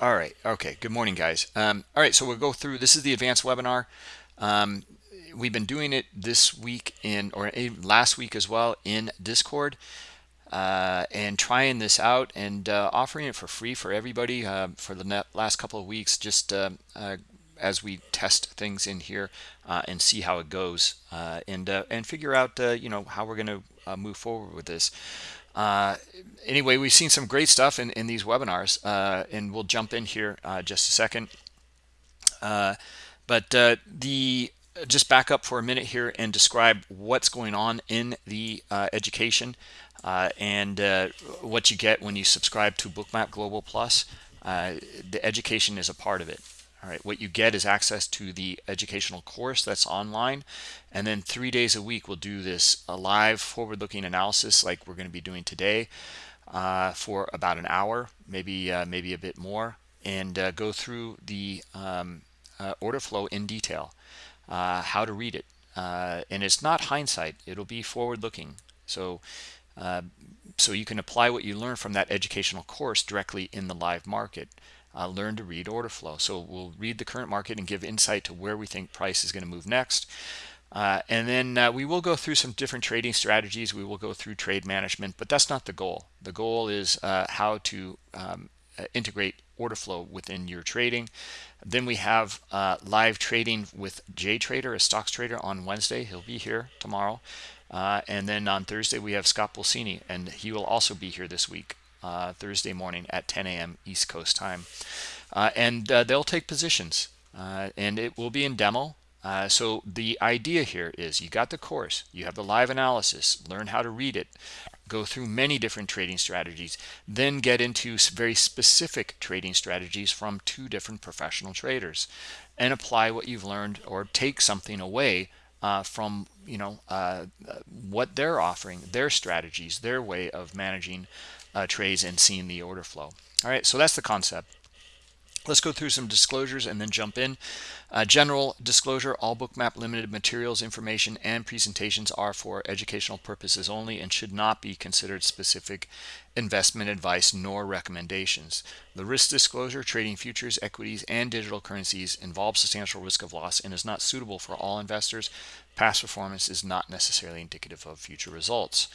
All right. Okay. Good morning, guys. Um, all right. So we'll go through. This is the advanced webinar. Um, we've been doing it this week in or last week as well in Discord. Uh, and trying this out and uh, offering it for free for everybody uh, for the last couple of weeks, just uh, uh, as we test things in here uh, and see how it goes, and and figure out you know how we're going to move forward with this. Uh, anyway, we've seen some great stuff in, in these webinars, uh, and we'll jump in here uh, just a second. but the just back up for a minute here and describe what's going on in the education uh, and uh, what you get when you subscribe to bookmap global plus uh, the education is a part of it all right what you get is access to the educational course that's online and then three days a week we'll do this a live forward-looking analysis like we're going to be doing today uh, for about an hour maybe uh, maybe a bit more and uh, go through the um, order flow in detail how to read it and it's not hindsight it'll be forward-looking so uh, so you can apply what you learn from that educational course directly in the live market. Uh, learn to read order flow. So we'll read the current market and give insight to where we think price is going to move next. Uh, and then uh, we will go through some different trading strategies. We will go through trade management, but that's not the goal. The goal is uh, how to um, uh, integrate order flow within your trading. Then we have uh, live trading with Jay Trader, a stocks trader on Wednesday. He'll be here tomorrow. And then on Thursday, we have Scott Pulcini, and he will also be here this week, uh, Thursday morning at 10 a.m. East Coast time. Uh, and uh, they'll take positions, uh, and it will be in demo. Uh, so the idea here is you got the course, you have the live analysis, learn how to read it, go through many different trading strategies, then get into very specific trading strategies from two different professional traders and apply what you've learned or take something away uh, from you know uh, what they're offering, their strategies, their way of managing uh, trades and seeing the order flow. All right, so that's the concept. Let's go through some disclosures and then jump in. Uh, general disclosure, all bookmap limited materials, information, and presentations are for educational purposes only and should not be considered specific investment advice nor recommendations. The risk disclosure, trading futures, equities, and digital currencies involves substantial risk of loss and is not suitable for all investors. Past performance is not necessarily indicative of future results.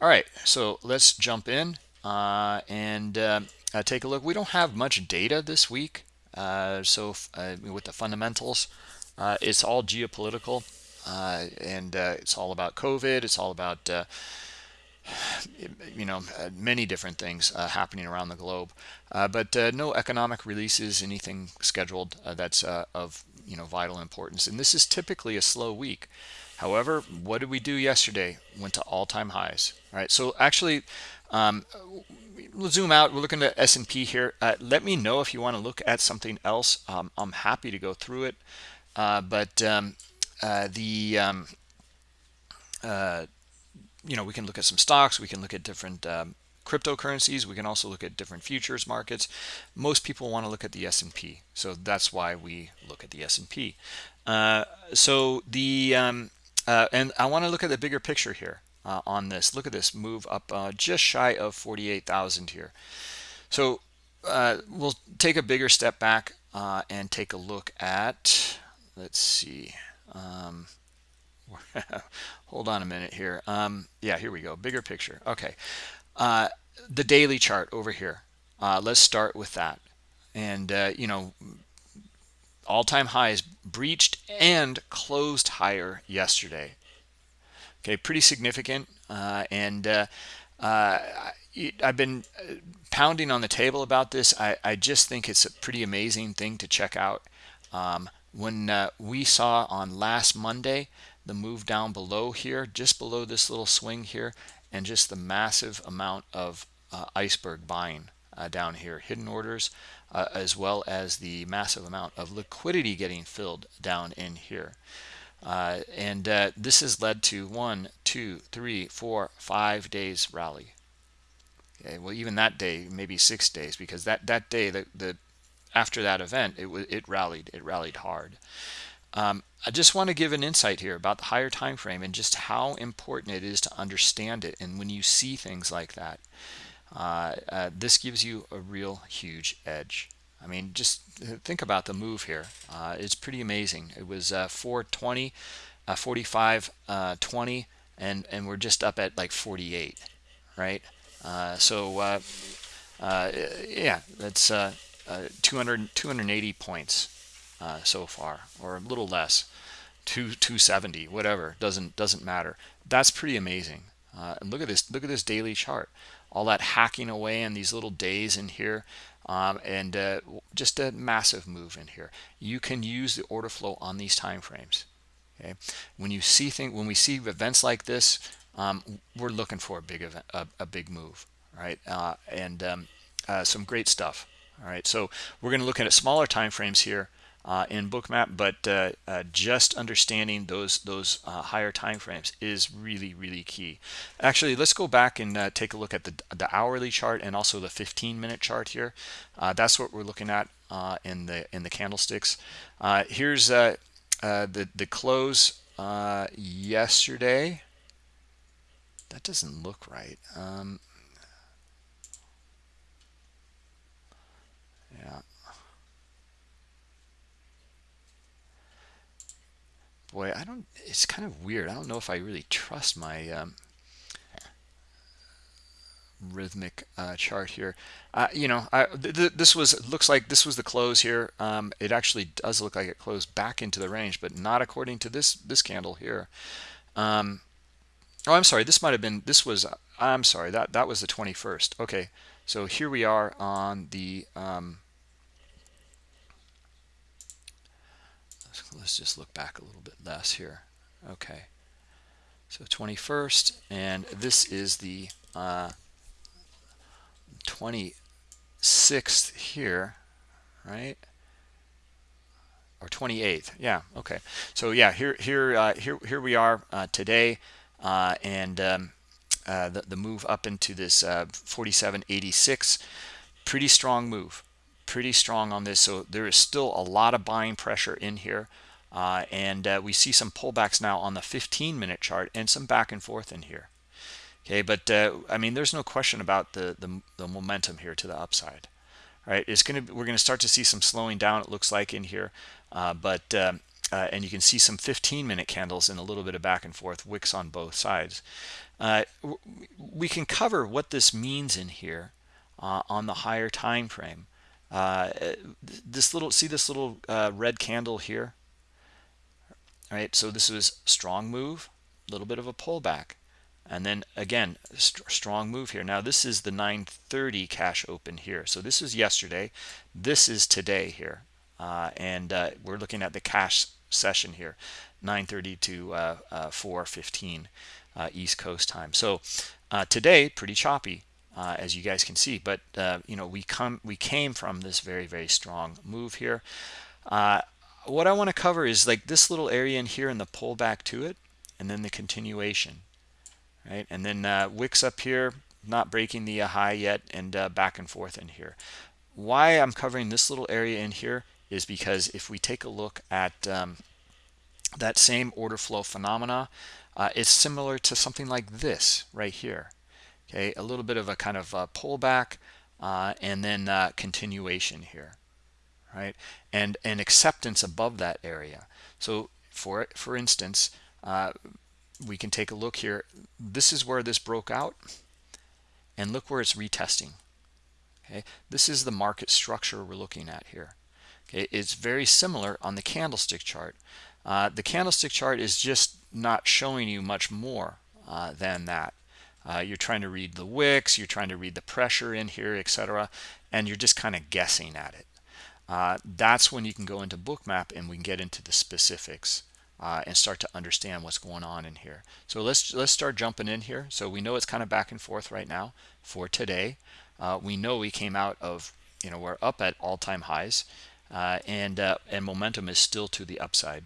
All right, so let's jump in uh, and uh, uh, take a look. We don't have much data this week. Uh, so uh, with the fundamentals, it's all geopolitical and it's all about COVID. It's all about you know many different things uh, happening around the globe uh, but uh, no economic releases anything scheduled that's of you know vital importance and this is typically a slow week however what did we do yesterday went to all-time highs all right so actually um, we'll zoom out. We're looking at S&P here. Uh, let me know if you want to look at something else. Um, I'm happy to go through it. Uh, but um, uh, the um, uh, you know we can look at some stocks. We can look at different um, cryptocurrencies. We can also look at different futures markets. Most people want to look at the S&P, so that's why we look at the S&P. Uh, so the um, uh, and I want to look at the bigger picture here uh, on this. Look at this move up uh, just shy of 48,000 here. So uh, we'll take a bigger step back uh, and take a look at, let's see. Um, hold on a minute here. Um, yeah, here we go. Bigger picture. Okay. Uh, the daily chart over here. Uh, let's start with that. And, you know, all-time highs breached and closed higher yesterday okay pretty significant uh, and uh, uh, I've been uh, pounding on the table about this. I, I just think it's a pretty amazing thing to check out. Um, when uh, we saw on last Monday the move down below here just below this little swing here and just the massive amount of uh, iceberg buying down here. Hidden orders as well as the massive amount of liquidity getting filled down in here uh, and uh, this has led to one, two, three, four, five days rally. Okay, well, even that day, maybe six days, because that that day, the, the after that event, it it rallied, it rallied hard. Um, I just want to give an insight here about the higher time frame and just how important it is to understand it. And when you see things like that, uh, uh, this gives you a real huge edge. I mean, just think about the move here. Uh, it's pretty amazing. It was uh, 420, uh, 45, uh, 20, and and we're just up at like 48, right? Uh, so uh, uh, yeah, that's uh, uh, 200 280 points uh, so far, or a little less, two 270, whatever. Doesn't doesn't matter. That's pretty amazing. Uh, and look at this. Look at this daily chart. All that hacking away in these little days in here. Um, and uh, just a massive move in here. You can use the order flow on these time frames. Okay, when you see things, when we see events like this, um, we're looking for a big event, a, a big move, right? Uh, and um, uh, some great stuff. All right, so we're going to look at smaller time frames here in bookmap but uh, uh, just understanding those those uh, higher time frames is really really key. Actually let's go back and uh, take a look at the, the hourly chart and also the 15 minute chart here. Uh, that's what we're looking at in the in the candlesticks. Here's the the close yesterday. That doesn't look right. Um, yeah boy i don't it's kind of weird. I don't know if i really trust my um, Rithmic uh, chart here. Uh, you know I, th th this was looks like this was the close here. Um, it actually does look like it closed back into the range but not according to this this candle here. Um, oh i'm sorry. This might have been this was i'm sorry. That that was the 21st okay. So here we are on the um, let's just look back a little bit less here. Okay. So 21st and this is the uh, 26th here right? Or 28th yeah okay. So yeah here here uh, here here we are uh, today uh, and um, uh, the, the move up into this uh, 4786 pretty strong move pretty strong on this so there is still a lot of buying pressure in here. Uh, and uh, we see some pullbacks now on the 15 minute chart and some back and forth in here. Okay but uh, i mean there's no question about the, the, the momentum here to the upside right? It's gonna we're gonna start to see some slowing down it looks like in here. Uh, but um, uh, and you can see some 15 minute candles and a little bit of back and forth wicks on both sides. Uh, we can cover what this means in here on the higher time frame this little see this little red candle here? All right so this was strong move a little bit of a pullback. And then again st strong move here. Now this is the 930 cash open here. So this is yesterday. This is today here. Uh, and uh, we're looking at the cash session here 930 to uh, uh 415 uh, east coast time. So uh, today pretty choppy as you guys can see. But you know we come we came from this very very strong move here. What I want to cover is like this little area in here and the pullback to it and then the continuation right? And then uh, wicks up here not breaking the uh, high yet and uh, back and forth in here. Why I'm covering this little area in here is because if we take a look at um, that same order flow phenomena uh, it's similar to something like this right here okay a little bit of a kind of a pullback uh, and then uh, continuation here right? And an acceptance above that area. So for for instance, uh, we can take a look here. This is where this broke out, and look where it's retesting. Okay, this is the market structure we're looking at here. Okay, it's very similar on the candlestick chart. Uh, the candlestick chart is just not showing you much more uh, than that. Uh, you're trying to read the wicks, you're trying to read the pressure in here, etc., and you're just kind of guessing at it. Uh, that's when you can go into bookmap and we can get into the specifics uh, and start to understand what's going on in here. So let's let's start jumping in here. So we know it's kind of back and forth right now for today. Uh, we know we came out of you know we're up at all-time highs uh, and uh, and momentum is still to the upside.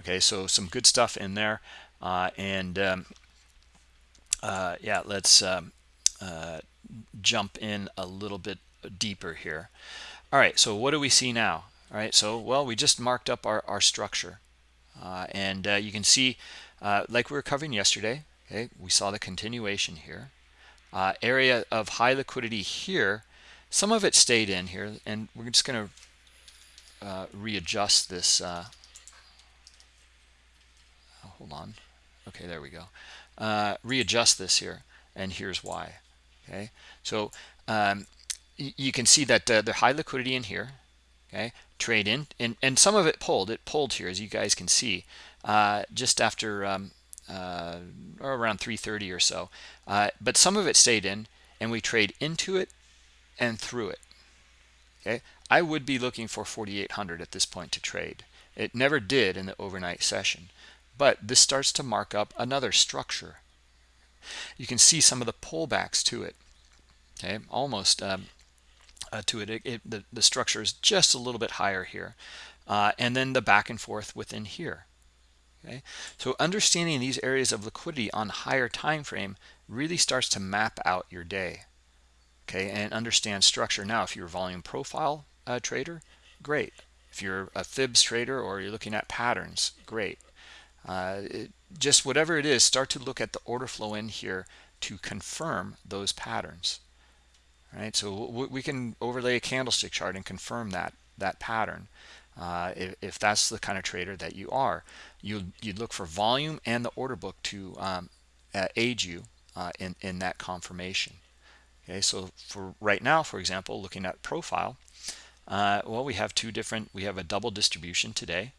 Okay so some good stuff in there uh, and um, yeah let's um, jump in a little bit deeper here. All right so what do we see now? All right so well we just marked up our, our structure. Uh, and uh, you can see uh, like we were covering yesterday okay we saw the continuation here. Uh, area of high liquidity here some of it stayed in here and we're just going to uh, readjust this uh, oh, hold on. Okay there we go uh, readjust this here and here's why okay? So um, you can see that uh, the high liquidity in here okay trade in and and some of it pulled. It pulled here as you guys can see uh, just after um, uh, around 330 or so. Uh, but some of it stayed in and we trade into it and through it okay? I would be looking for 4800 at this point to trade. It never did in the overnight session but this starts to mark up another structure. You can see some of the pullbacks to it okay? Almost um, uh, to it, it, it the, the structure is just a little bit higher here uh, and then the back and forth within here okay? So understanding these areas of liquidity on higher time frame really starts to map out your day okay? And understand structure. Now if you're a volume profile uh, trader great. If you're a fibs trader or you're looking at patterns great uh, it, just whatever it is start to look at the order flow in here to confirm those patterns. Right? So we can overlay a candlestick chart and confirm that that pattern uh, if, if, that's the kind of trader that you are. You you'd look for volume and the order book to um, aid you uh, in in that confirmation. Okay? So for right now for example looking at profile uh, well we have two different we have a double distribution today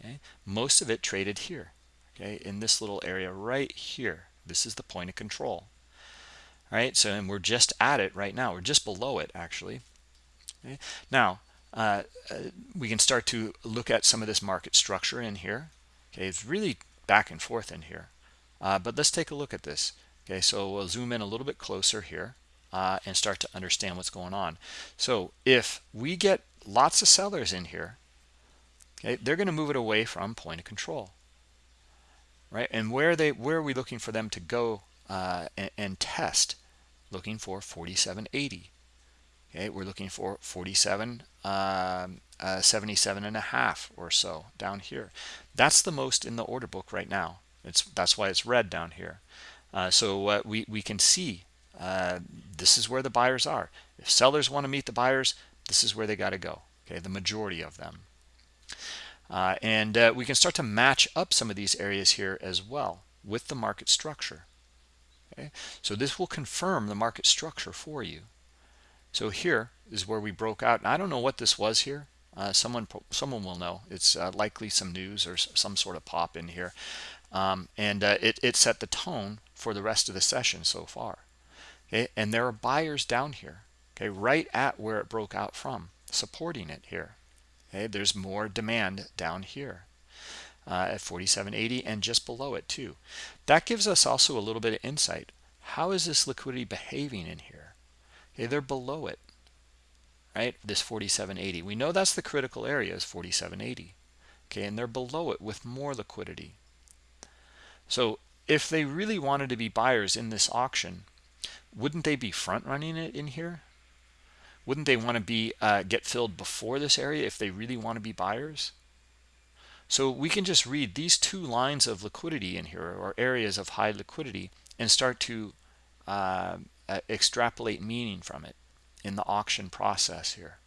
okay? Most of it traded here okay in this little area right here. This is the point of control right? So and we're just at it right now. We're just below it actually okay? now uh, uh, we can start to look at some of this market structure in here okay? It's really back and forth in here. Uh, but let's take a look at this okay? So we'll zoom in a little bit closer here uh, and start to understand what's going on. So if we get lots of sellers in here okay they're going to move it away from point of control right? And where they where are we looking for them to go uh, and, and, test? Looking for 4780 okay? We're looking for 47 um, uh, 77 and a half or so down here. That's the most in the order book right now. It's that's why it's red down here. Uh, so we we can see uh, this is where the buyers are. If sellers want to meet the buyers this is where they got to go okay? The majority of them uh, and uh, we can start to match up some of these areas here as well with the market structure. Okay? So this will confirm the market structure for you. So here is where we broke out. And i don't know what this was here. Uh, someone someone will know. It's uh, likely some news or some sort of pop in here. Um, and uh, it, it set the tone for the rest of the session so far. Okay? And there are buyers down here okay right at where it broke out from supporting it here okay there's more demand down here uh, at 47.80 and just below it too. That gives us also a little bit of insight. How is this liquidity behaving in here? Okay they're below it right? This 47.80 we know that's the critical area is 47.80 okay and they're below it with more liquidity. So if they really wanted to be buyers in this auction wouldn't they be front running it in here wouldn't they want to be uh, get filled before this area if they really want to be buyers? So we can just read these two lines of liquidity in here or areas of high liquidity and start to uh, uh, extrapolate meaning from it in the auction process here.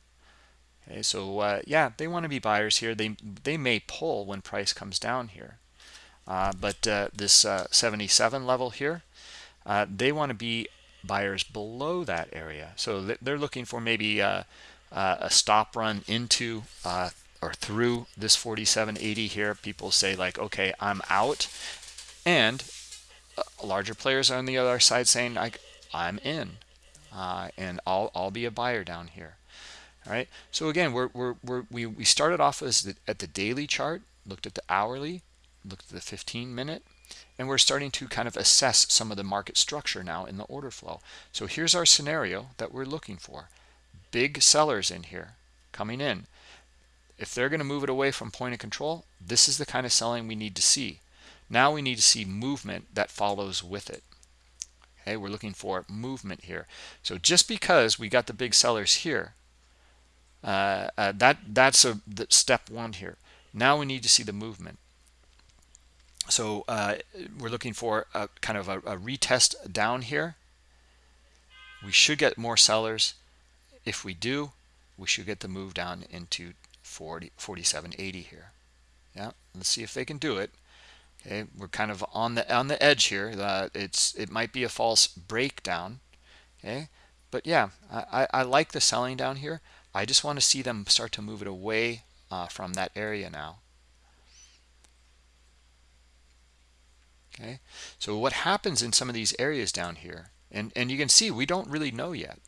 Okay so uh, yeah they want to be buyers here. They they may pull when price comes down here. Uh, but uh, this uh, 77 level here they want to be buyers below that area. So they're looking for maybe uh, uh, a stop run into uh, or through this 4780 here. People say like okay i'm out. And uh, larger players on the other side saying like i'm in uh, and i'll i'll be a buyer down here. All right so again we're, we're, we're we we started off as the, at the daily chart looked at the hourly looked at the 15 minute and we're starting to kind of assess some of the market structure now in the order flow. So here's our scenario that we're looking for. Big sellers in here coming in. If they're going to move it away from point of control this is the kind of selling we need to see. Now we need to see movement that follows with it. Okay we're looking for movement here. So just because we got the big sellers here uh, uh, that that's a step one here. Now we need to see the movement so uh, we're looking for a kind of a, a, retest down here. We should get more sellers. If we do we should get the move down into 40 47.80 here. Yeah let's see if they can do it. Okay we're kind of on the on the edge here uh, it's it might be a false breakdown. Okay but yeah I, I like the selling down here. I just want to see them start to move it away uh, from that area now okay? So what happens in some of these areas down here and and you can see we don't really know yet.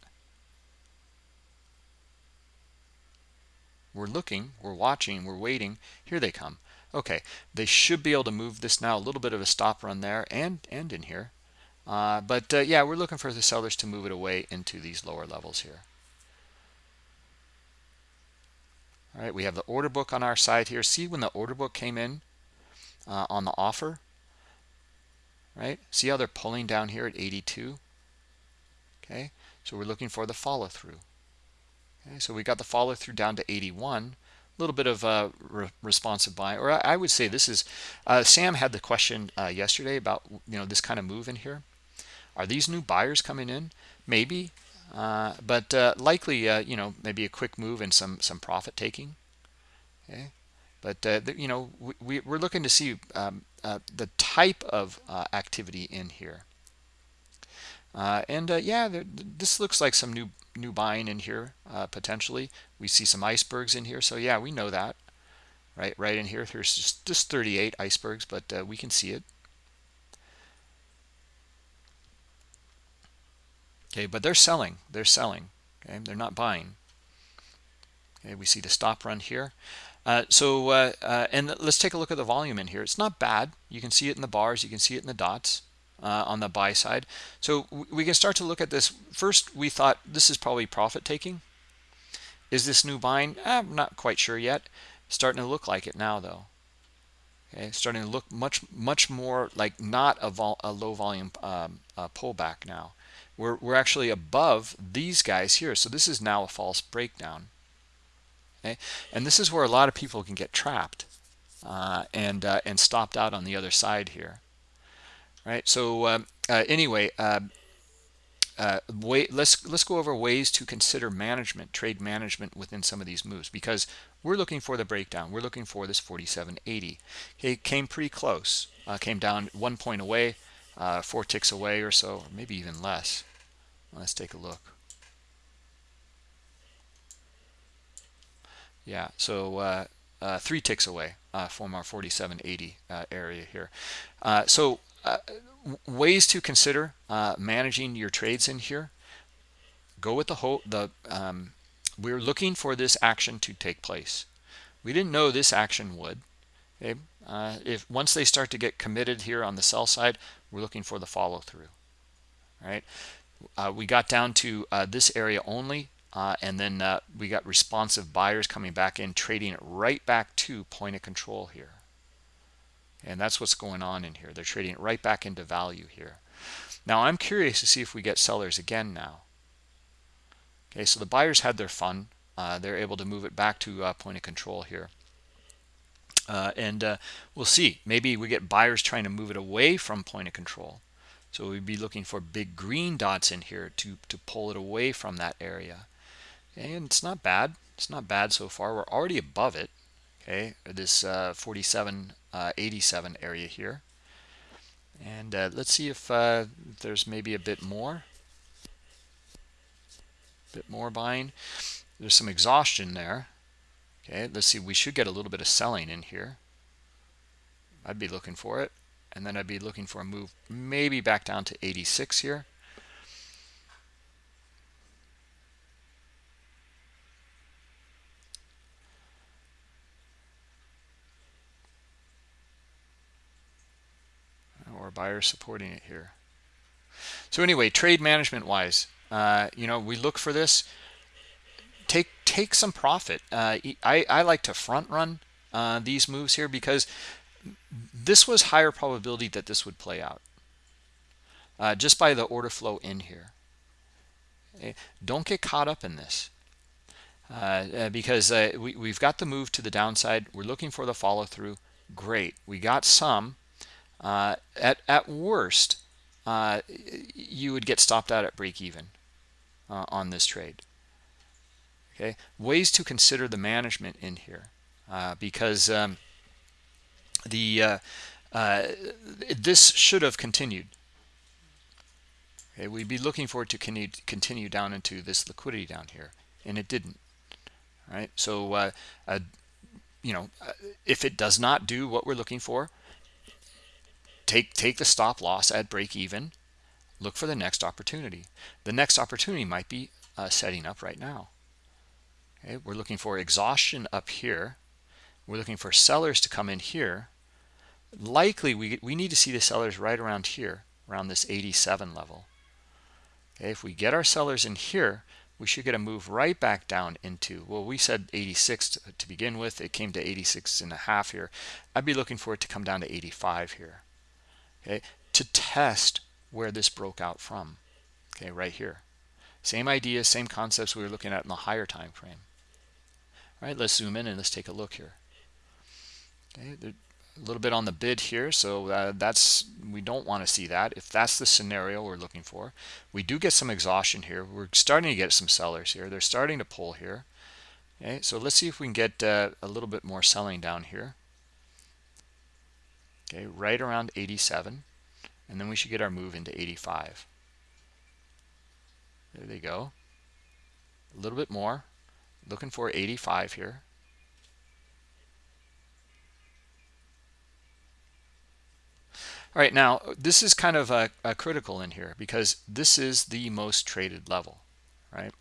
We're looking we're watching we're waiting. Here they come. Okay they should be able to move this now. A little bit of a stop run there and and in here. Uh, but uh, yeah we're looking for the sellers to move it away into these lower levels here. All right we have the order book on our side here. See when the order book came in uh, on the offer right? See how they're pulling down here at 82 okay so we're looking for the follow through okay so we got the follow through down to 81 a little bit of a re responsive buy or I, would say this is uh, Sam had the question uh, yesterday about you know this kind of move in here. Are these new buyers coming in? Maybe uh, but uh, likely uh, you know maybe a quick move and some some profit taking. Okay but uh, you know we, we're looking to see um, the type of activity in here. And yeah there, this looks like some new new buying in here uh, potentially. We see some icebergs in here so yeah we know that. Right right in here there's just, just 38 icebergs but uh, we can see it. Okay but they're selling they're selling okay? They're not buying. Okay we see the stop run here uh, so uh, uh, and let's take a look at the volume in here it's not bad you can see it in the bars you can see it in the dots uh, on the buy side. So we can start to look at this. First, we thought this is probably profit taking. Is this new buying? I'm not quite sure yet. Starting to look like it now, though. Okay, starting to look much much more like not a, vol a low volume um, pullback now. We're we're actually above these guys here, so this is now a false breakdown. Okay, and this is where a lot of people can get trapped uh, and uh, and stopped out on the other side here right? So um, uh, anyway uh, uh, wait, let's let's go over ways to consider management trade management within some of these moves because we're looking for the breakdown. We're looking for this 4780 okay came pretty close uh, came down one point away uh, four ticks away or so or maybe even less. Let's take a look yeah so uh, uh, three ticks away from our 4780 area here. So uh, ways to consider uh, managing your trades in here. Go with the whole the um, we're looking for this action to take place. We didn't know this action would okay? Uh, if once they start to get committed here on the sell side we're looking for the follow through right? Uh, we got down to uh, this area only uh, and then uh, we got responsive buyers coming back in trading it right back to point of control here. And that's what's going on in here. They're trading it right back into value here. Now i'm curious to see if we get sellers again now. Okay so the buyers had their fun. Uh, they're able to move it back to uh, point of control here. Uh, and uh, we'll see. Maybe we get buyers trying to move it away from point of control. So we'd be looking for big green dots in here to to pull it away from that area and it's not bad. It's not bad so far. We're already above it. Okay this uh, 47 uh, 87 area here. And uh, let's see if uh, there's maybe a bit more. A bit more buying. There's some exhaustion there. Okay let's see. We should get a little bit of selling in here. I'd be looking for it. And then I'd be looking for a move maybe back down to 86 here or buyers supporting it here. So anyway, trade management wise, uh, you know, we look for this. Take take some profit. Uh, I I like to front run uh, these moves here because this was higher probability that this would play out uh, just by the order flow in here. Eh, don't get caught up in this. Uh, uh, because uh, we, we've got the move to the downside. We're looking for the follow through. Great. We got some. Uh, at, at worst, uh, you would get stopped out at break even uh, on this trade. okay? Ways to consider the management in here uh, because um, the uh, uh, this should have continued. Okay? We'd be looking for it to continue down into this liquidity down here and it didn't. Right? So you know if it does not do what we're looking for take take the stop loss at break even look for the next opportunity. The next opportunity might be uh, setting up right now. Okay we're looking for exhaustion up here. We're looking for sellers to come in here. Likely we we need to see the sellers right around here around this 87 level. Okay if we get our sellers in here we should get a move right back down into well we said 86 to, to begin with. It came to 86 and a half here. I'd be looking for it to come down to 85 here okay to test where this broke out from okay right here. Same idea same concepts we were looking at in the higher time frame. All right let's zoom in and let's take a look here. Okay a little bit on the bid here so uh, that's we don't want to see that. If that's the scenario we're looking for we do get some exhaustion here. We're starting to get some sellers here. They're starting to pull here. Okay so let's see if we can get uh, a little bit more selling down here okay right around 87 and then we should get our move into 85 there they go. A little bit more. Looking for 85 here. All right now this is kind of a, a critical in here because this is the most traded level right?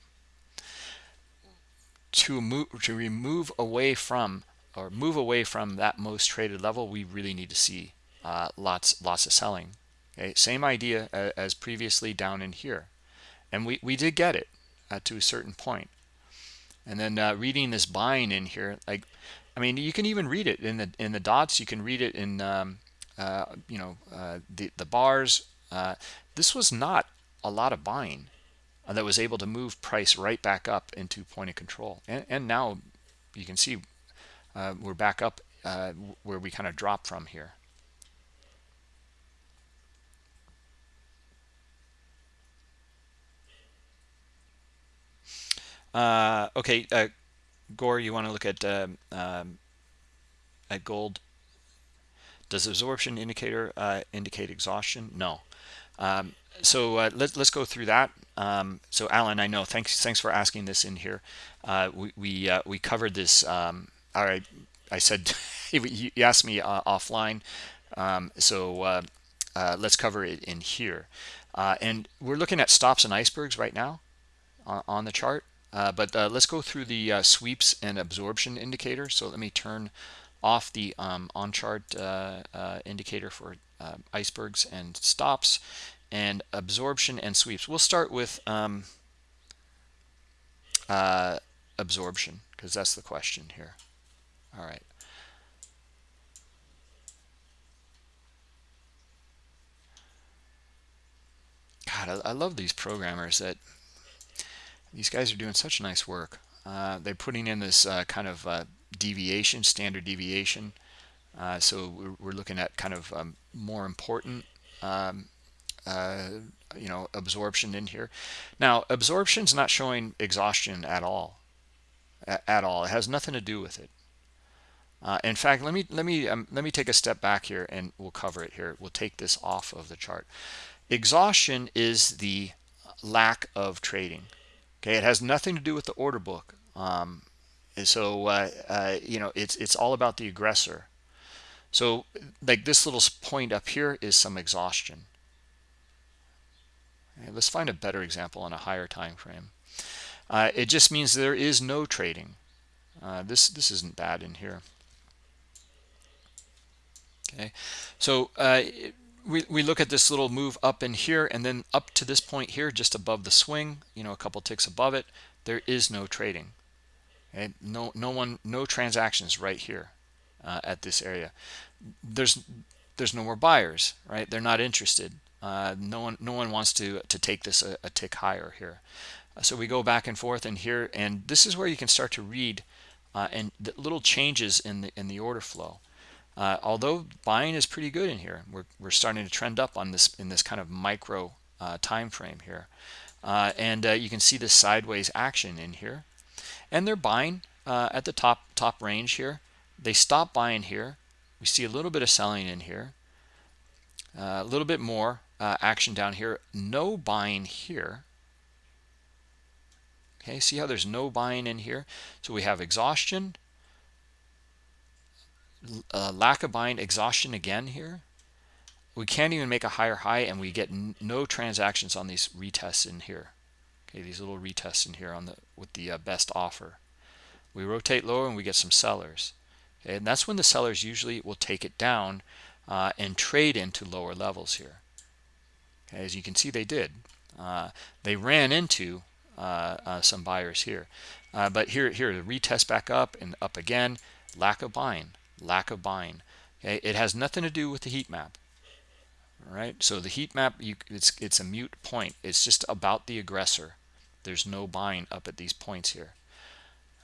To move to remove away from or move away from that most traded level we really need to see uh, lots lots of selling okay same idea as previously down in here and we we did get it uh, to a certain point. and then uh, reading this buying in here like I mean you can even read it in the in the dots you can read it in um, uh, you know, uh, the, the bars. Uh, this was not a lot of buying that was able to move price right back up into point of control. And, and now you can see we're back up where we kind of dropped from here. Uh, okay, uh, Gore, you want to look at um, um, at gold does absorption indicator uh, indicate exhaustion? No. Um, so uh, let, us go through that. Um, so Alan, I know. Thanks. Thanks for asking this in here. Uh, we we, uh, we covered this. All right. I said you asked me uh, offline. Um, so uh, let's cover it in here. and we're looking at stops and icebergs right now on, on the chart. but let's go through the sweeps and absorption indicator. So let me turn off the um, on chart uh, uh, indicator for uh, icebergs and stops and absorption and sweeps. We'll start with um, uh, absorption because that's the question here. All right. God, I, I love these programmers that these guys are doing such nice work. Uh, they're putting in this uh, kind of uh, deviation, standard deviation. Uh, so we're, we're, looking at kind of um, more important, um, uh, you know, absorption in here. Now, absorption is not showing exhaustion at all, at all. It has nothing to do with it. Uh, in fact, let me let me um, let me take a step back here, and we'll cover it here. We'll take this off of the chart. Exhaustion is the lack of trading. Okay, it has nothing to do with the order book. Um, so uh, uh, you know it's it's all about the aggressor so like this little point up here is some exhaustion okay, let's find a better example on a higher time frame uh, it just means there is no trading uh, this this isn't bad in here okay? So uh, we, we look at this little move up in here and then up to this point here just above the swing you know a couple ticks above it there is no trading no no one no transactions right here uh, at this area. There's there's no more buyers right? They're not interested. Uh, no one no one wants to to take this a, a tick higher here. So we go back and forth in here and this is where you can start to read uh, and the little changes in the in the order flow uh, although buying is pretty good in here we're, we're starting to trend up on this in this kind of micro uh, time frame here. And you can see the sideways action in here. And they're buying uh, at the top top range here. They stop buying here. We see a little bit of selling in here. Uh, a little bit more uh, action down here. No buying here. Okay see how there's no buying in here? So we have exhaustion uh, lack of buying exhaustion again here. We can't even make a higher high and we get no transactions on these retests in here. Okay these little retests in here on the with the uh, best offer. We rotate lower and we get some sellers. Okay and that's when the sellers usually will take it down uh, and trade into lower levels here. Okay, as you can see they did. Uh, they ran into uh, uh, some buyers here. Uh, but here here the retest back up and up again. Lack of buying lack of buying. Okay it has nothing to do with the heat map. All right? So the heat map you it's it's a mute point. It's just about the aggressor. There's no buying up at these points here.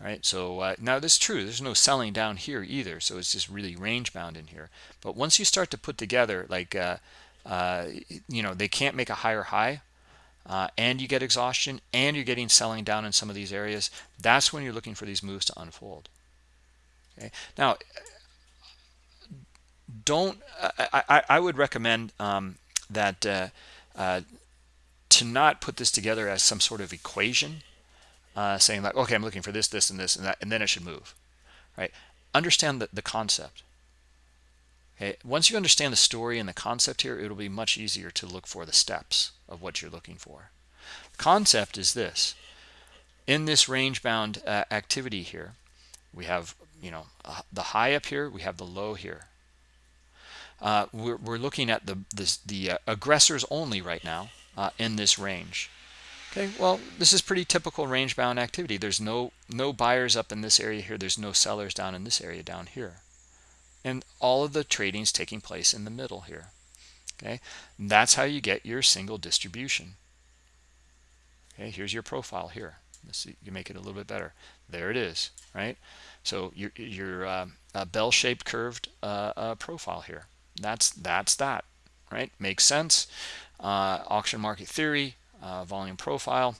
All right? So uh, now this is true. There's no selling down here either. So it's just really range bound in here. But once you start to put together like uh, uh, you know they can't make a higher high uh, and you get exhaustion and you're getting selling down in some of these areas that's when you're looking for these moves to unfold. Okay? Now don't I, I, I would recommend um, that uh, uh, to not put this together as some sort of equation uh, saying like okay I'm looking for this this and this and that and then it should move. Right? Understand the, the concept. Okay? Once you understand the story and the concept here it'll be much easier to look for the steps of what you're looking for. Concept is this. In this range bound uh, activity here we have you know uh, the high up here we have the low here uh, we're, we're, looking at the this, the uh, aggressors only right now uh, in this range. Okay well this is pretty typical range bound activity. There's no no buyers up in this area here. There's no sellers down in this area down here. And all of the trading is taking place in the middle here. Okay that's how you get your single distribution. Okay here's your profile here. Let's see you make it a little bit better. There it is right? So your your uh, bell-shaped curved uh, uh, profile here that's that's that right? Makes sense. Uh, auction market theory uh, volume profile.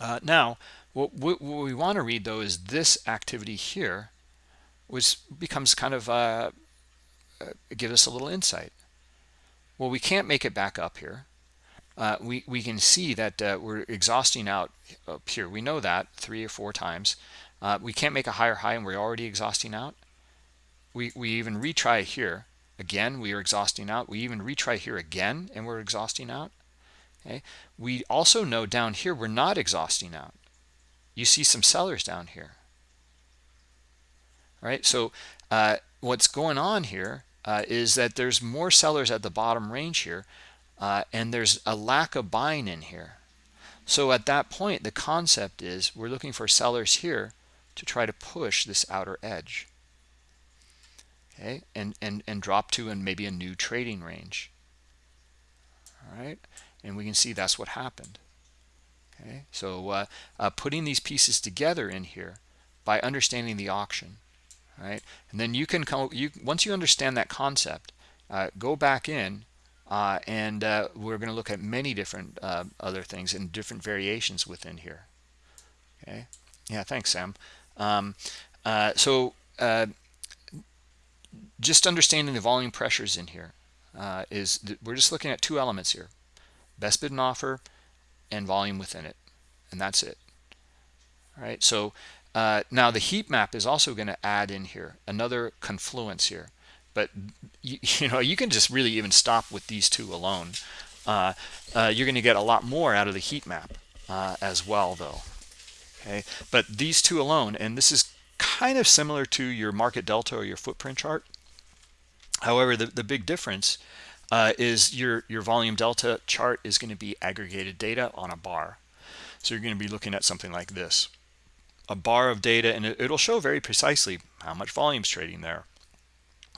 Uh, now what, what, we want to read though is this activity here which becomes kind of uh, uh, give us a little insight. Well we can't make it back up here. Uh, we we can see that we're exhausting out up here. We know that three or four times. We can't make a higher high and we're already exhausting out. We we even retry here again we are exhausting out. We even retry here again and we're exhausting out. Okay? We also know down here we're not exhausting out. You see some sellers down here. All right? So uh, what's going on here uh, is that there's more sellers at the bottom range here uh, and there's a lack of buying in here. So at that point the concept is we're looking for sellers here to try to push this outer edge okay and and and drop to and maybe a new trading range. All right and we can see that's what happened. Okay? So uh, uh, putting these pieces together in here by understanding the auction. Right and then you can come you once you understand that concept uh, go back in uh, and uh, we're going to look at many different uh, other things and different variations within here. Okay? Yeah thanks Sam. Um, so just understanding the volume pressures in here uh, is we're just looking at two elements here best bid and offer and volume within it and that's it. All right so uh, now the heat map is also going to add in here another confluence here but you, you, know you can just really even stop with these two alone. Uh, uh, you're going to get a lot more out of the heat map uh, as well though. Okay but these two alone and this is kind of similar to your market delta or your footprint chart. However the, the big difference uh, is your your volume delta chart is going to be aggregated data on a bar. So you're going to be looking at something like this. A bar of data and it, will show very precisely how much volume is trading there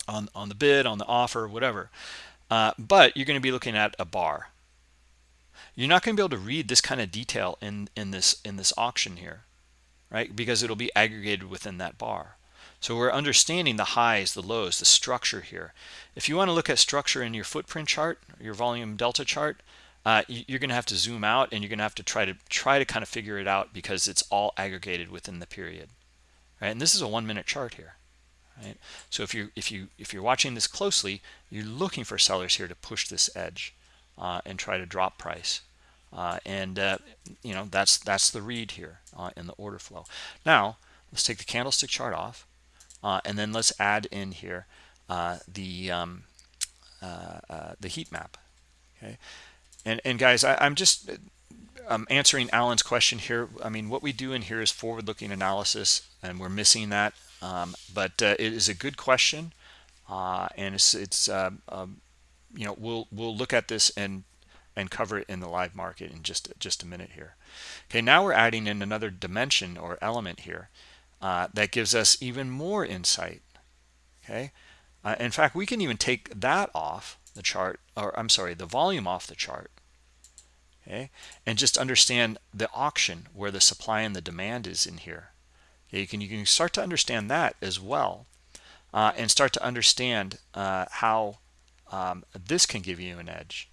on on the bid on the offer whatever. Uh, but you're going to be looking at a bar. You're not going to be able to read this kind of detail in in this in this auction here right? Because it'll be aggregated within that bar. So we're understanding the highs, the lows, the structure here. If you want to look at structure in your footprint chart, your volume delta chart, uh, you're going to have to zoom out and you're going to have to try to try to kind of figure it out because it's all aggregated within the period right? And this is a one minute chart here right? So if you if you if you're watching this closely you're looking for sellers here to push this edge uh, and try to drop price uh, and uh, you know that's that's the read here uh, in the order flow. Now let's take the candlestick chart off uh, and then let's add in here uh, the um, the heat map okay? And and guys I, i'm just i'm answering alan's question here. I mean what we do in here is forward-looking analysis and we're missing that um, but uh, it is a good question uh, and it's it's uh, um, you know we'll we'll look at this and and cover it in the live market in just just a minute here. Okay now we're adding in another dimension or element here uh, that gives us even more insight okay? Uh, in fact we can even take that off the chart or I'm sorry the volume off the chart okay? And just understand the auction where the supply and the demand is in here. Okay, you can you can start to understand that as well uh, and start to understand uh, how um, this can give you an edge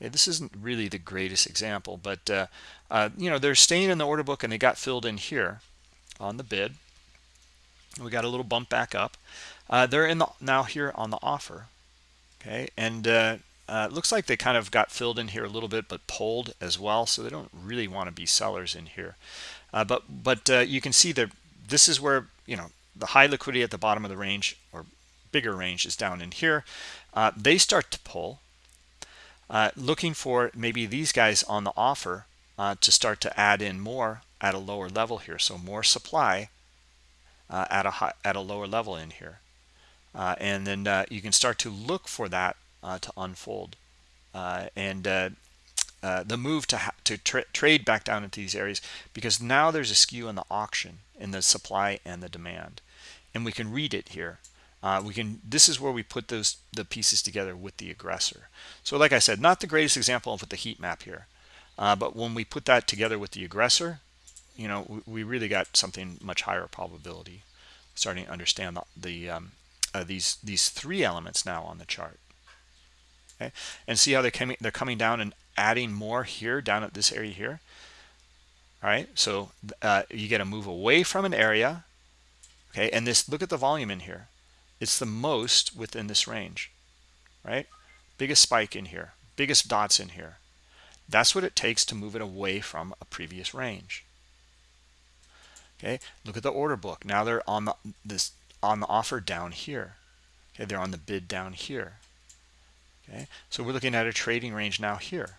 this isn't really the greatest example but uh, uh you know they're staying in the order book and they got filled in here on the bid. We got a little bump back up. Uh, they're in the now here on the offer okay? And uh, uh, looks like they kind of got filled in here a little bit but pulled as well so they don't really want to be sellers in here. Uh, but but you can see that this is where you know the high liquidity at the bottom of the range or bigger range is down in here. They start to pull uh, looking for maybe these guys on the offer to start to add in more at a lower level here. So more supply at a high, at a lower level in here. Uh, and then uh, you can start to look for that uh, to unfold. And the move to to tra trade back down into these areas because now there's a skew in the auction in the supply and the demand. And we can read it here uh, we can this is where we put those the pieces together with the aggressor. So like i said not the greatest example of the heat map here uh, but when we put that together with the aggressor you know we, we really got something much higher probability starting to understand the, the um, uh, these these three elements now on the chart. Okay? And see how they're coming they're coming down and adding more here down at this area here? All right so uh, you get a move away from an area. Okay? And this look at the volume in here it's the most within this range right? Biggest spike in here biggest dots in here. That's what it takes to move it away from a previous range. Okay look at the order book. Now they're on the this on the offer down here. Okay they're on the bid down here. Okay so we're looking at a trading range now here.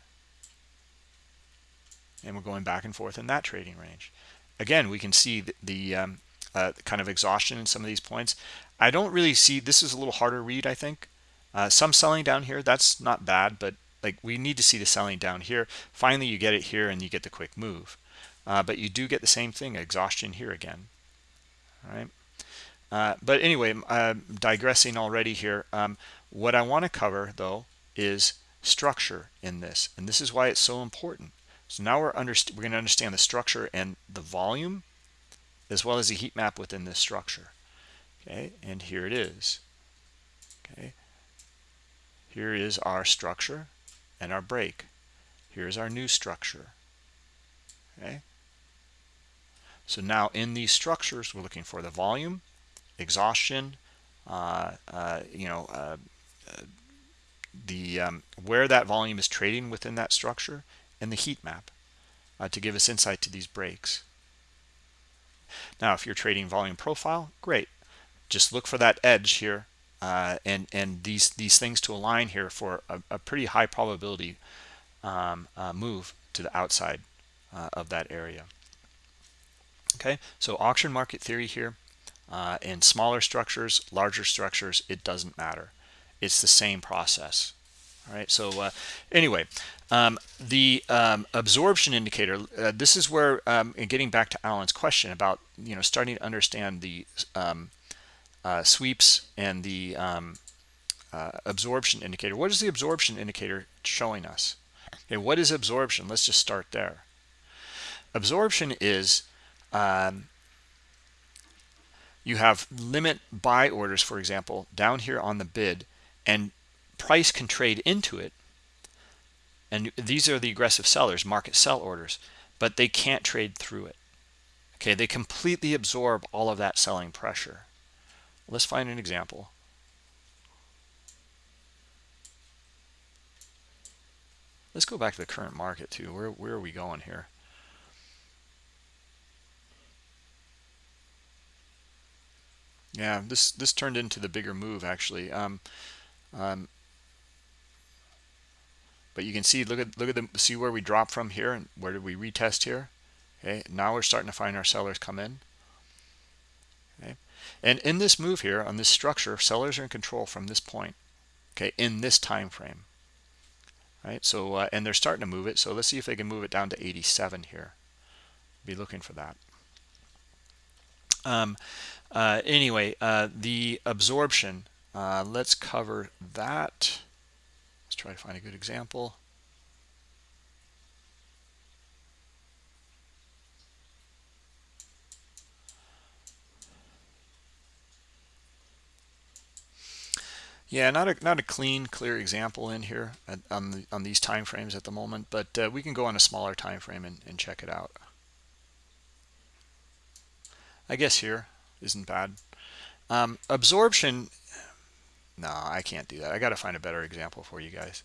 And we're going back and forth in that trading range. Again we can see the, the um, uh, kind of exhaustion in some of these points i don't really see this is a little harder read i think uh, some selling down here that's not bad but like we need to see the selling down here finally you get it here and you get the quick move uh, but you do get the same thing exhaustion here again all right uh, but anyway, uh, digressing already here. Um, what I want to cover, though, is structure in this. And this is why it's so important. So now we're, we're going to understand the structure and the volume, as well as the heat map within this structure. Okay, and here it is. Okay, here is our structure and our break. Here's our new structure. Okay, so now in these structures, we're looking for the volume, exhaustion, uh, uh, you know, uh, the um, where that volume is trading within that structure and the heat map to give us insight to these breaks. Now, if you're trading volume profile, great. Just look for that edge here uh, and and these these things to align here for a, a pretty high probability um, uh, move to the outside uh, of that area. Okay, so auction market theory here uh, in smaller structures, larger structures, it doesn't matter. It's the same process. All right. So uh, anyway, um, the um, absorption indicator. Uh, this is where, um, getting back to Alan's question about you know starting to understand the um, uh, sweeps and the um, uh, absorption indicator. What is the absorption indicator showing us? Okay, what is absorption? Let's just start there. Absorption is um, you have limit buy orders, for example, down here on the bid, and price can trade into it. and these are the aggressive sellers market sell orders but they can't trade through it okay they completely absorb all of that selling pressure let's find an example. Let's go back to the current market too. Where, where are we going here? Yeah this this turned into the bigger move actually. Um, um, but you can see look at look at the see where we dropped from here and where did we retest here? Okay now we're starting to find our sellers come in and in this move here on this structure sellers are in control from this point okay in this time frame right? So uh, and they're starting to move it. So let's see if they can move it down to 87 here. Be looking for that. Um, uh, anyway uh, the absorption uh, let's cover that. Let's try to find a good example. Yeah, not a not a clean, clear example in here at, on the, on these time frames at the moment, but uh, we can go on a smaller time frame and, and check it out. I guess here isn't bad. Um, absorption no, I can't do that. I got to find a better example for you guys.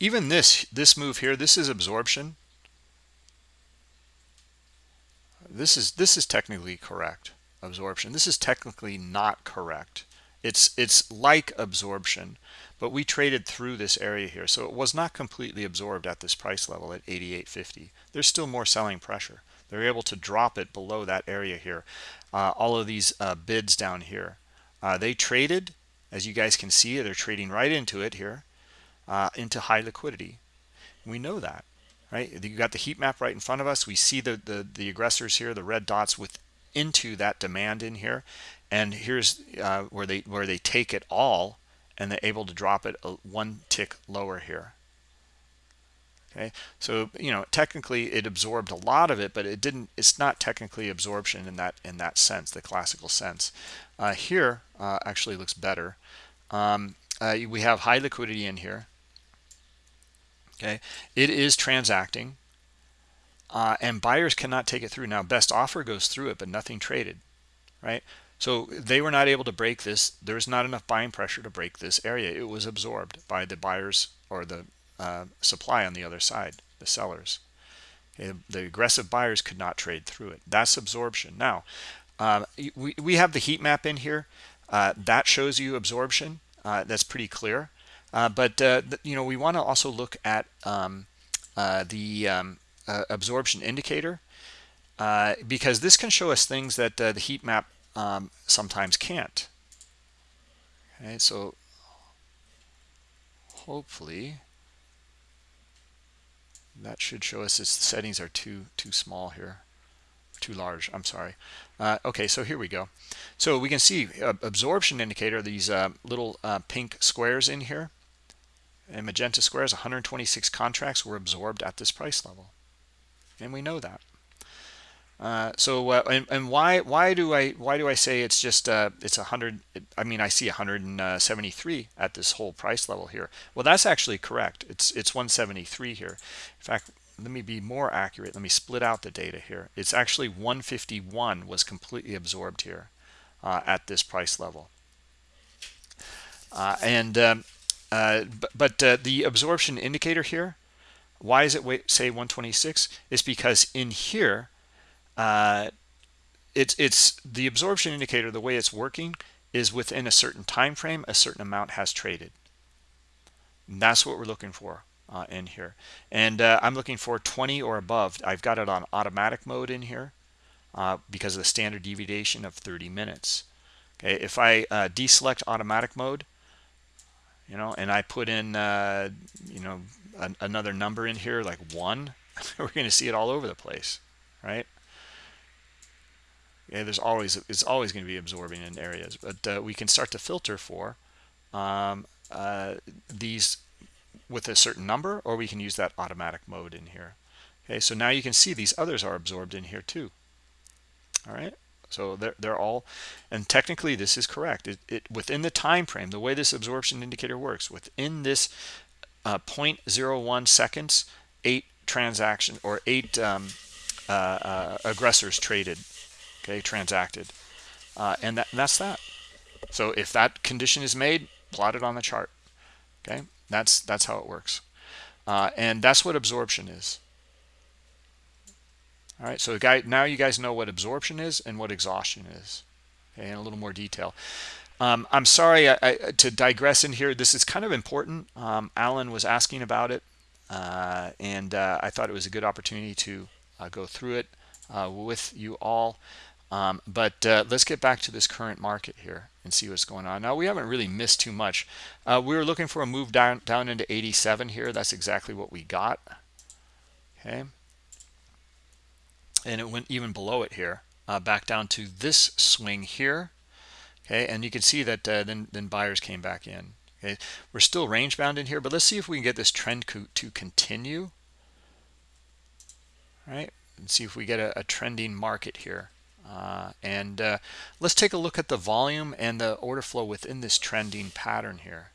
Even this, this move here, this is absorption. This is, this is technically correct, absorption. This is technically not correct. It's, it's like absorption, but we traded through this area here so it was not completely absorbed at this price level at 88.50 there's still more selling pressure they're able to drop it below that area here uh, all of these uh, bids down here uh, they traded as you guys can see they're trading right into it here uh, into high liquidity. We know that right? You got the heat map right in front of us. We see the the, the aggressors here the red dots with into that demand in here. And here's uh, where they where they take it all and they're able to drop it one tick lower here. Okay? So you know technically it absorbed a lot of it but it didn't it's not technically absorption in that in that sense the classical sense. Uh, here uh, actually looks better. Um, uh, we have high liquidity in here okay it is transacting uh, and buyers cannot take it through now best offer goes through it but nothing traded right so they were not able to break this. There was not enough buying pressure to break this area. It was absorbed by the buyers or the uh, supply on the other side, the sellers. Okay, the aggressive buyers could not trade through it. That's absorption. Now, uh, we, we have the heat map in here. Uh, that shows you absorption. Uh, that's pretty clear. Uh, but, uh, you know, we want to also look at um, the um, absorption indicator because this can show us things that the heat map um, sometimes can't. Okay, so hopefully that should show us its settings are too too small here. Too large i'm sorry. Uh, okay so here we go. So we can see uh, absorption indicator these uh, little uh, pink squares in here and magenta squares 126 contracts were absorbed at this price level. And we know that. Uh, so uh, and, and why why do I why do I say it's just uh, it's a hundred I mean I see 173 at this whole price level here. Well that's actually correct. It's it's 173 here. In fact let me be more accurate. Let me split out the data here. It's actually 151 was completely absorbed here uh, at this price level. Uh, and um, but, but the absorption indicator here why is it wait, say 126 is because in here uh, it's it's the absorption indicator the way it's working is within a certain time frame a certain amount has traded. And that's what we're looking for uh, in here. And uh, I'm looking for 20 or above. I've got it on automatic mode in here uh, because of the standard deviation of 30 minutes. Okay if I uh, deselect automatic mode you know and I put in uh, you know an, another number in here like one we're going to see it all over the place right yeah, there's always it's always going to be absorbing in areas, but uh, we can start to filter for um, uh, these with a certain number, or we can use that automatic mode in here. Okay, so now you can see these others are absorbed in here too. all right so they're, they're all and technically this is correct. It, it within the time frame the way this absorption indicator works within this uh, 0.01 seconds eight transaction or eight um, uh, uh, aggressors traded okay transacted. Uh, and that, that's that. So if that condition is made plot it on the chart okay? That's that's how it works. Uh, and that's what absorption is all right so guy now you guys know what absorption is and what exhaustion is okay in a little more detail. Um, i'm sorry I, I, to digress in here this is kind of important. Um, alan was asking about it uh, and uh, i thought it was a good opportunity to uh, go through it uh, with you all. Um, but uh, let's get back to this current market here and see what's going on. Now we haven't really missed too much. Uh, we were looking for a move down down into 87 here. That's exactly what we got okay and it went even below it here uh, back down to this swing here okay? And you can see that uh, then then buyers came back in okay? We're still range bound in here but let's see if we can get this trend co to continue all right? And see if we get a, a trending market here uh, and uh, let's take a look at the volume and the order flow within this trending pattern here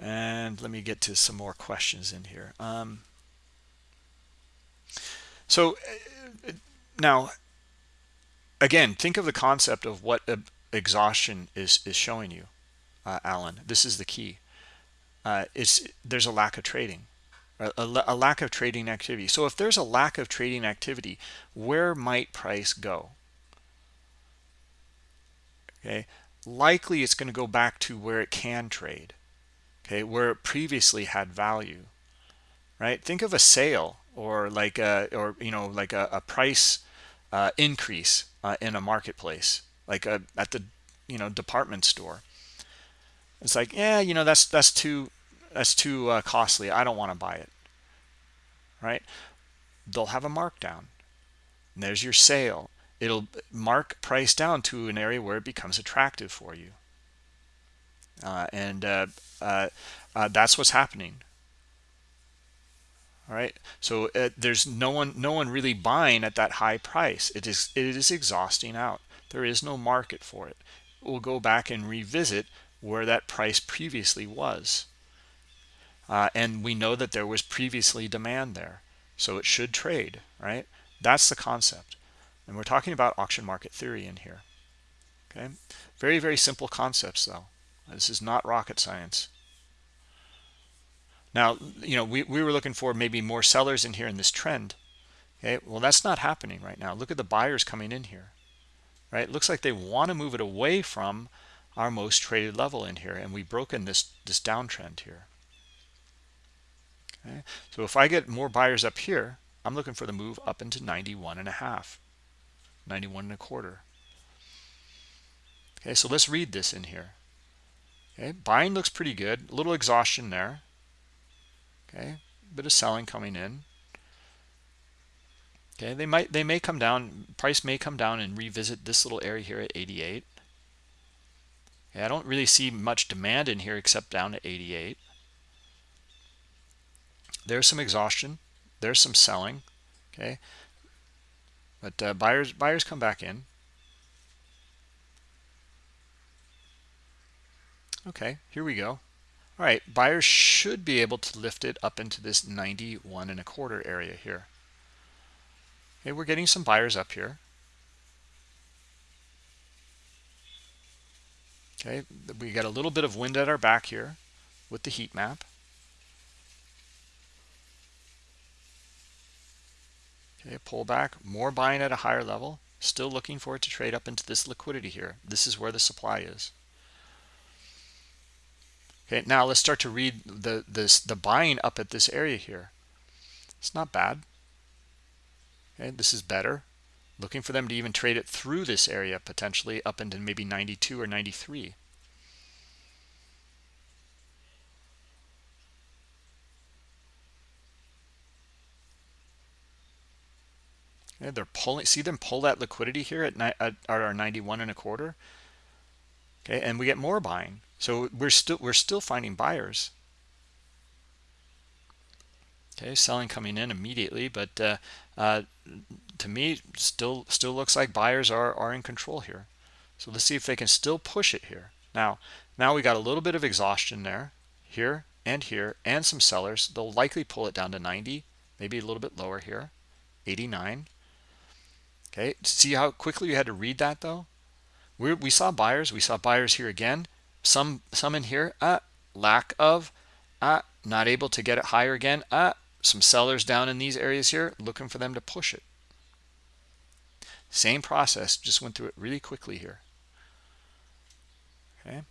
and let me get to some more questions in here. Um, so uh, now again think of the concept of what exhaustion is is showing you uh, Alan. This is the key. Uh, it's there's a lack of trading a, a lack of trading activity. So if there's a lack of trading activity where might price go? Okay? Likely it's going to go back to where it can trade okay where it previously had value right? Think of a sale or like a or you know like a, a price uh, increase uh, in a marketplace like a, at the you know department store. It's like yeah you know that's that's too that's too uh, costly. I don't want to buy it. Right? They'll have a markdown. And there's your sale. It'll mark price down to an area where it becomes attractive for you and uh, uh, uh, that's what's happening. All right? So uh, there's no one no one really buying at that high price. It is it is exhausting out. There is no market for it. We'll go back and revisit where that price previously was. Uh, and we know that there was previously demand there. So it should trade right? That's the concept. And we're talking about auction market theory in here. Okay? Very very simple concepts though this is not rocket science. Now, you know, we, we were looking for maybe more sellers in here in this trend. Okay, well, that's not happening right now. Look at the buyers coming in here, right? It looks like they want to move it away from our most traded level in here, and we've broken this, this downtrend here. Okay, so if I get more buyers up here, I'm looking for the move up into 91 and a half, 91 and a quarter. Okay, so let's read this in here. Okay, buying looks pretty good. A little exhaustion there. Okay, bit of selling coming in. Okay, they might they may come down. Price may come down and revisit this little area here at 88. Okay, I don't really see much demand in here except down to 88. There's some exhaustion. There's some selling. Okay, but uh, buyers buyers come back in. Okay here we go. All right buyers should be able to lift it up into this 91 and a quarter area here. Okay we're getting some buyers up here. Okay we got a little bit of wind at our back here with the heat map. Okay pull back more buying at a higher level. Still looking for it to trade up into this liquidity here. This is where the supply is Okay, now let's start to read the this the buying up at this area here. It's not bad. Okay, this is better. Looking for them to even trade it through this area potentially up into maybe 92 or 93. Okay, they're pulling. See them pull that liquidity here at, at, at our 91 and a quarter. Okay, and we get more buying. So we're still we're still finding buyers. okay selling coming in immediately but uh, uh, to me still still looks like buyers are are in control here. So let's see if they can still push it here. Now now we got a little bit of exhaustion there here and here and some sellers. They'll likely pull it down to 90 maybe a little bit lower here 89 okay see how quickly you had to read that though? We we saw buyers we saw buyers here again some some in here uh lack of uh not able to get it higher again uh some sellers down in these areas here looking for them to push it. Same process just went through it really quickly here. Okay.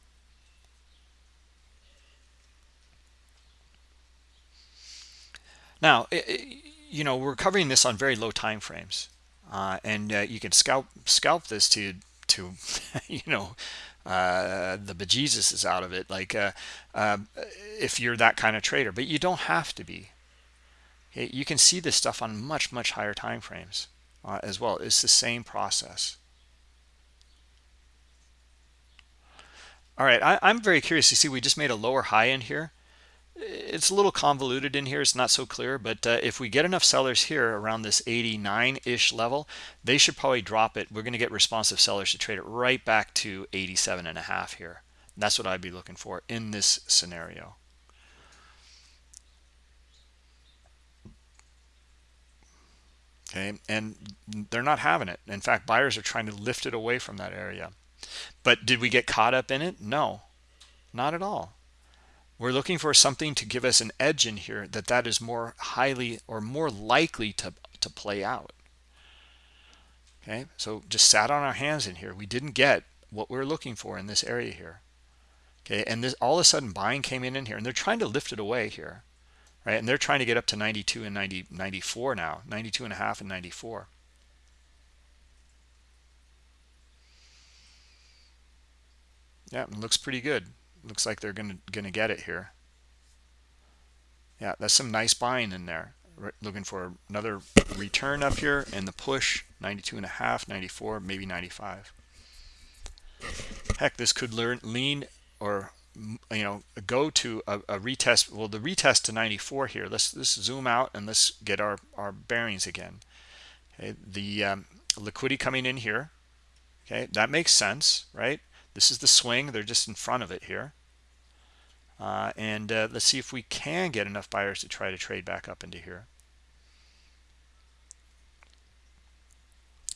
Now you know we're covering this on very low time frames uh, and uh, you can scalp scalp this to to you know uh, the bejesus is out of it like uh, uh, if you're that kind of trader. But you don't have to be. Okay? you can see this stuff on much much higher time frames uh, as well. It's the same process. All right I, i'm very curious you see we just made a lower high in here it's a little convoluted in here it's not so clear but uh, if we get enough sellers here around this 89 ish level they should probably drop it. We're going to get responsive sellers to trade it right back to 87 and a half here. That's what i'd be looking for in this scenario. Okay and they're not having it. In fact buyers are trying to lift it away from that area. But did we get caught up in it? No. Not at all we're looking for something to give us an edge in here that that is more highly or more likely to to play out. Okay? So just sat on our hands in here. We didn't get what we are looking for in this area here. Okay? And this all of a sudden buying came in in here and they're trying to lift it away here right? And they're trying to get up to 92 and 90 94 now 92 and a half and 94 yeah it looks pretty good looks like they're gonna gonna get it here. Yeah that's some nice buying in there. Looking for another return up here and the push 92 and a half 94 maybe 95 heck this could learn lean or you know go to a, a, retest well the retest to 94 here. Let's let's zoom out and let's get our our bearings again. Okay the um, liquidity coming in here. Okay that makes sense right this is the swing. They're just in front of it here. Uh, and uh, let's see if we can get enough buyers to try to trade back up into here.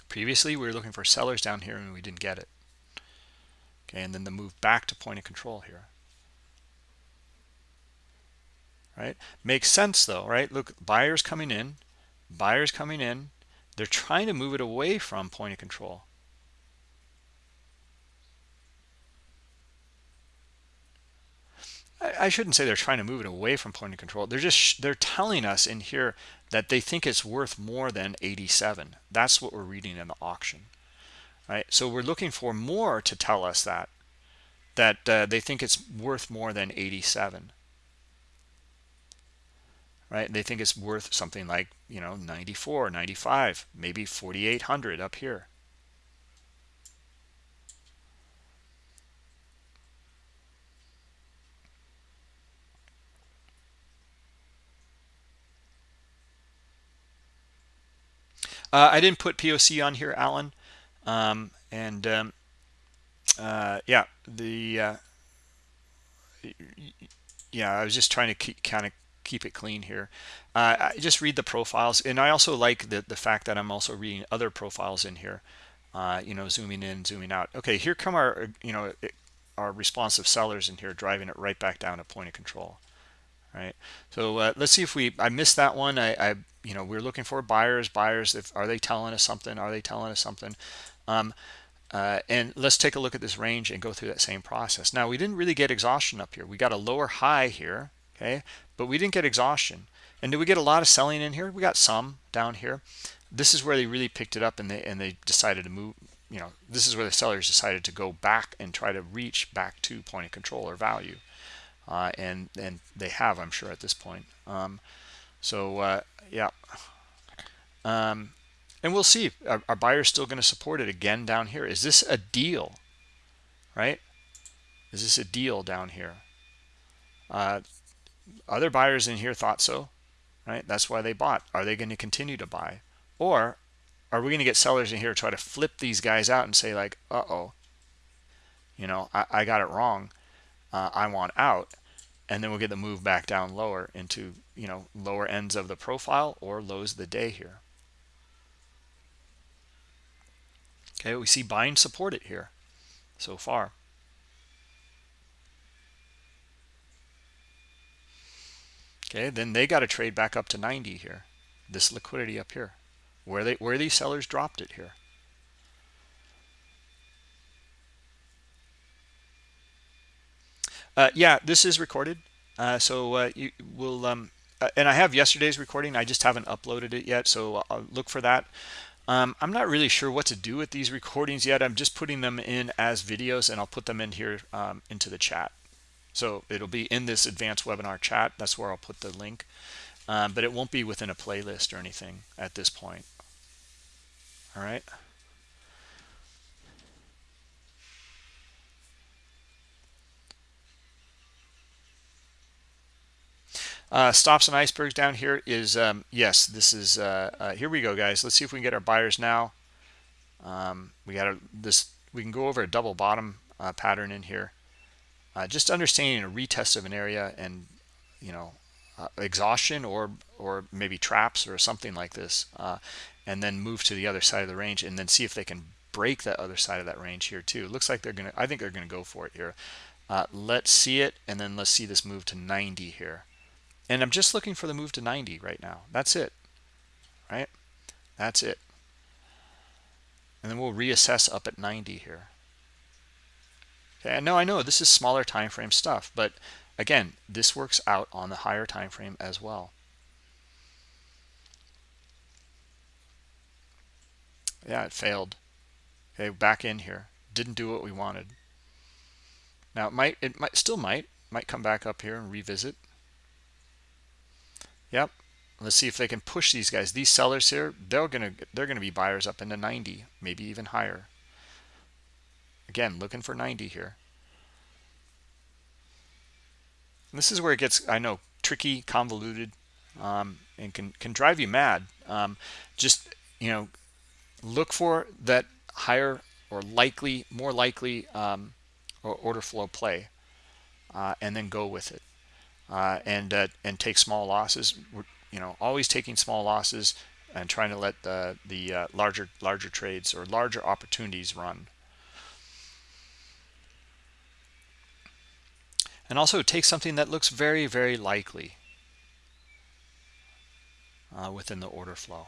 Previously we were looking for sellers down here and we didn't get it. Okay and then the move back to point of control here. Right? Makes sense though right? Look buyers coming in buyers coming in. They're trying to move it away from point of control I shouldn't say they're trying to move it away from point of control. They're just they're telling us in here that they think it's worth more than 87. That's what we're reading in the auction, right? So we're looking for more to tell us that that uh, they think it's worth more than 87, right? They think it's worth something like you know 94, 95, maybe 4,800 up here. Uh, I didn't put POC on here, Alan. Um, and um, uh, yeah, the uh, yeah, I was just trying to keep, kind of keep it clean here. Uh, I just read the profiles, and I also like the the fact that I'm also reading other profiles in here. Uh, you know, zooming in, zooming out. Okay, here come our you know our responsive sellers in here, driving it right back down to point of control right? So uh, let's see if we i missed that one. I i you know we're looking for buyers buyers if are they telling us something? Are they telling us something? Um, uh, and let's take a look at this range and go through that same process. Now we didn't really get exhaustion up here. We got a lower high here okay? But we didn't get exhaustion. And did we get a lot of selling in here? We got some down here. This is where they really picked it up and they and they decided to move you know this is where the sellers decided to go back and try to reach back to point of control or value uh, and and they have i'm sure at this point um, so uh, yeah um, and we'll see are, are buyers still going to support it again down here is this a deal right is this a deal down here uh, other buyers in here thought so right? That's why they bought. Are they going to continue to buy? Or are we going to get sellers in here try to flip these guys out and say like, uh-oh, you know, I, I got it wrong. Uh, I want out. And then we'll get the move back down lower into, you know, lower ends of the profile or lows of the day here. Okay, we see buying supported here so far. Okay, then they got to trade back up to 90 here. This liquidity up here. Where they where these sellers dropped it here. Uh, yeah, this is recorded. Uh, so uh, you will, um, uh, and I have yesterday's recording. I just haven't uploaded it yet. So I'll look for that. Um, I'm not really sure what to do with these recordings yet. I'm just putting them in as videos and I'll put them in here um, into the chat. So it'll be in this advanced webinar chat. That's where I'll put the link. Um, but it won't be within a playlist or anything at this point. All right. Uh, stops and icebergs down here is, um, yes, this is, uh, uh, here we go, guys. Let's see if we can get our buyers now. Um, we got this, we can go over a double bottom uh, pattern in here. Uh, just understanding a retest of an area and, you know, uh, exhaustion or, or maybe traps or something like this. and then move to the other side of the range and then see if they can break that other side of that range here too. Looks like they're going to, I think they're going to go for it here. let's see it and then let's see this move to 90 here and I'm just looking for the move to 90 right now. That's it, right? That's it. And then we'll reassess up at 90 here. Okay, no, I know this is smaller time frame stuff, but again, this works out on the higher time frame as well. Yeah, it failed. Okay, back in here. Didn't do what we wanted. Now it might, it might, still might, might come back up here and revisit. Yep. Let's see if they can push these guys. These sellers here, they're gonna they're gonna be buyers up into 90, maybe even higher. Again, looking for 90 here. And this is where it gets, I know, tricky, convoluted, um, and can can drive you mad. Um, just you know, look for that higher or likely, more likely um, order flow play, uh, and then go with it uh, and uh, and take small losses. We're, you know, always taking small losses and trying to let the the uh, larger larger trades or larger opportunities run. And also take something that looks very very likely uh, within the order flow.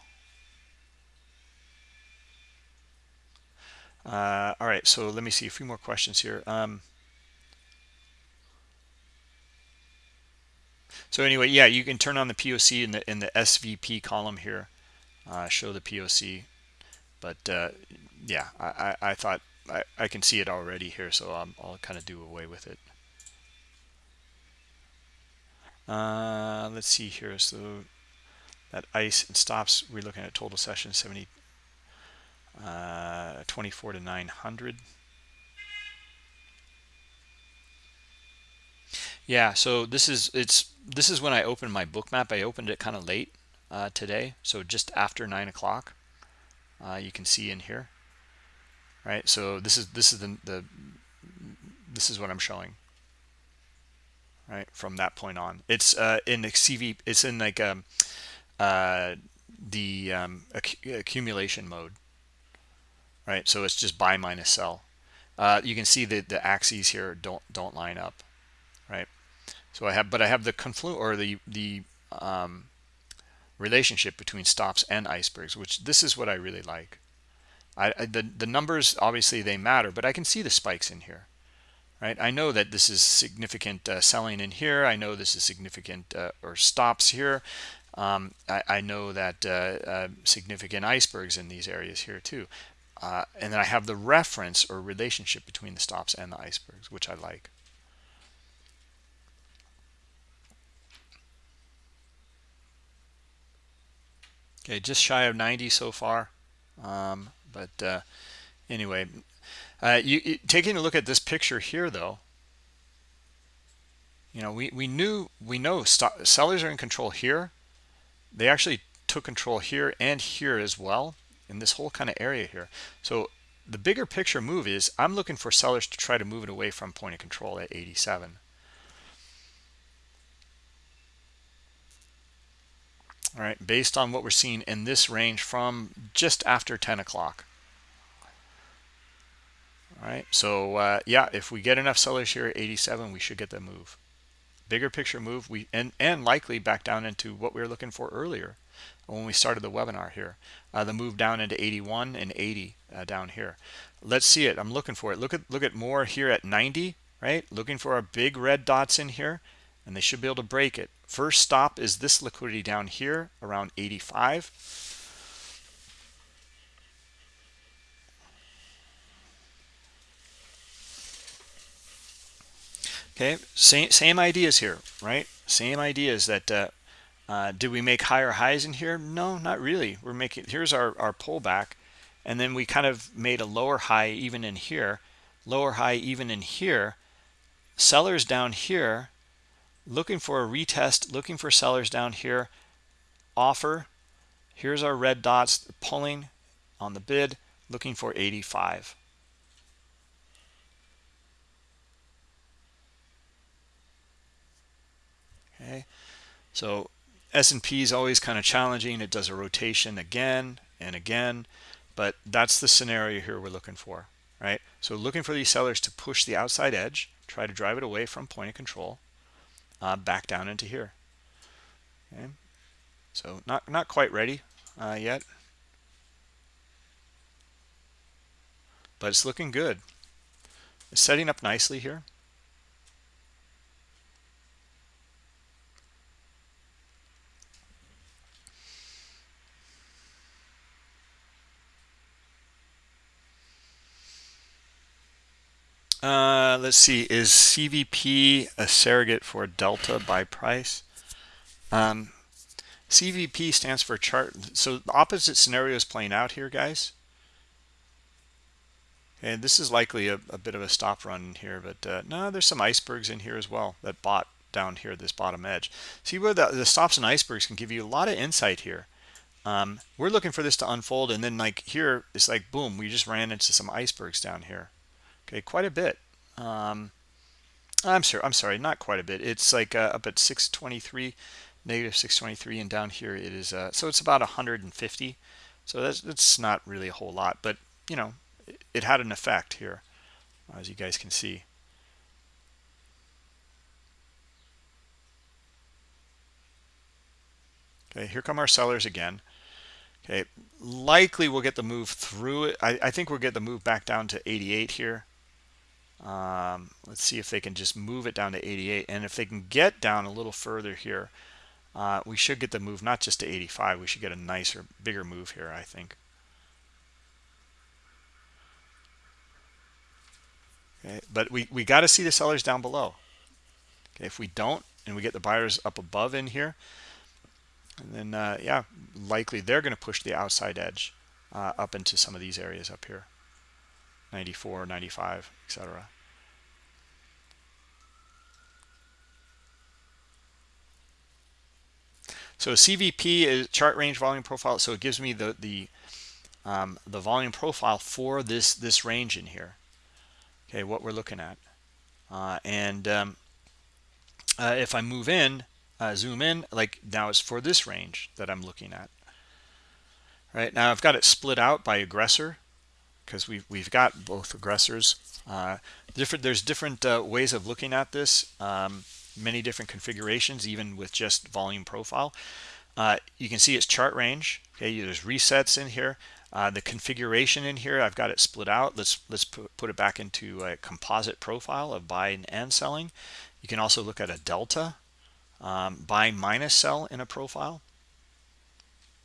Uh, all right, so let me see a few more questions here. Um, So anyway, yeah, you can turn on the POC in the in the SVP column here, uh, show the POC. But uh, yeah, I, I, I thought I, I can see it already here, so i will kind of do away with it. Uh, let's see here. So that ice and stops, we're looking at total session 70, uh, 24 to 900. Yeah, so this is it's this is when I opened my Bookmap. I opened it kind of late uh, today, so just after nine o'clock. Uh, you can see in here, right? So this is this is the the this is what I'm showing, right? From that point on, it's uh, in the CVD. It's in like um, uh, the um, accumulation mode, right? So it's just buy minus sell. Uh, you can see that the axes here don't don't line up, right? So I have, but I have the conflu or the the um, relationship between stops and icebergs, which this is what I really like. I, I, the the numbers obviously they matter, but I can see the spikes in here, right? I know that this is significant uh, selling in here. I know this is significant uh, or stops here. Um, I, I, know that uh, uh significant icebergs in these areas here too. Uh, and then I have the reference or relationship between the stops and the icebergs, which I like. Okay, just shy of 90 so far. Um, but uh, anyway, uh, you, you, taking a look at this picture here, though, you know, we, we knew, we know sellers are in control here, they actually took control here and here as well in this whole kind of area here. So the bigger picture move is i'm looking for sellers to try to move it away from point of control at 87 all right based on what we're seeing in this range from just after 10 o'clock. All right so uh, yeah if we get enough sellers here at 87 we should get the move. Bigger picture move we and and likely back down into what we were looking for earlier when we started the webinar here. Uh, the move down into 81 and 80 uh, down here. Let's see it. I'm looking for it. Look at look at more here at 90 right? Looking for our big red dots in here and they should be able to break it. First stop is this liquidity down here around 85 okay same same ideas here right? Same ideas that uh, uh, did we make higher highs in here? No not really. We're making here's our our pullback and then we kind of made a lower high even in here lower high even in here. Sellers down here looking for a retest looking for sellers down here. Offer here's our red dots pulling on the bid looking for 85 okay so S&P is always kind of challenging. It does a rotation again and again but that's the scenario here we're looking for right? So looking for these sellers to push the outside edge try to drive it away from point of control uh, back down into here. Okay. So not not quite ready uh, yet. But it's looking good. It's setting up nicely here Uh, let's see. Is CVP a surrogate for delta by price? Um, CVP stands for chart. So the opposite scenario is playing out here, guys. And this is likely a, a bit of a stop run here, but uh, no, there's some icebergs in here as well that bought down here this bottom edge. See where the, the stops and icebergs can give you a lot of insight here. Um, we're looking for this to unfold, and then like here, it's like boom, we just ran into some icebergs down here okay quite a bit. Um, i'm sorry i'm sorry not quite a bit. It's like uh, up at 623 negative 623 and down here it is uh, so it's about 150 so that's that's not really a whole lot but you know it, it had an effect here as you guys can see. Okay here come our sellers again. Okay likely we'll get the move through it. I, I think we'll get the move back down to 88 here um, let's see if they can just move it down to 88 and if they can get down a little further here uh, we should get the move not just to 85 we should get a nicer bigger move here I think. Okay but we we got to see the sellers down below. Okay if we don't and we get the buyers up above in here and then uh, yeah likely they're going to push the outside edge uh, up into some of these areas up here. 94 95 etc so CVP is chart range volume profile so it gives me the the um, the volume profile for this this range in here. Okay what we're looking at. Uh, and um, uh, if I move in uh, zoom in like now it's for this range that I'm looking at. Right now I've got it split out by aggressor because we've, we've got both aggressors. Uh, different There's different uh, ways of looking at this, um, many different configurations, even with just volume profile. Uh, you can see its chart range. Okay, there's resets in here. Uh, the configuration in here, I've got it split out. Let's let's put, put it back into a composite profile of buying and selling. You can also look at a delta, um, buy minus sell in a profile.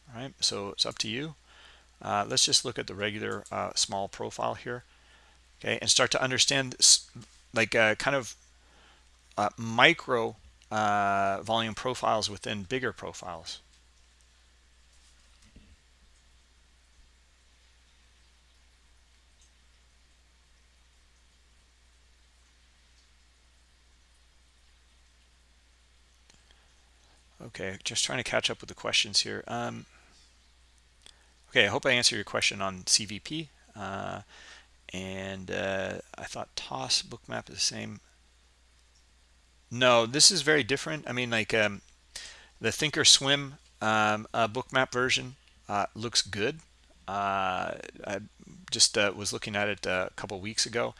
All right, so it's up to you. Uh, let's just look at the regular uh, small profile here, okay, and start to understand like uh, kind of uh, micro uh, volume profiles within bigger profiles. okay just trying to catch up with the questions here. Um, okay i hope i answered your question on cvp uh, and uh, i thought TOS bookmap is the same no this is very different. I mean like um, the thinkorswim um, uh, bookmap version uh, looks good. Uh, i just uh, was looking at it a couple weeks ago.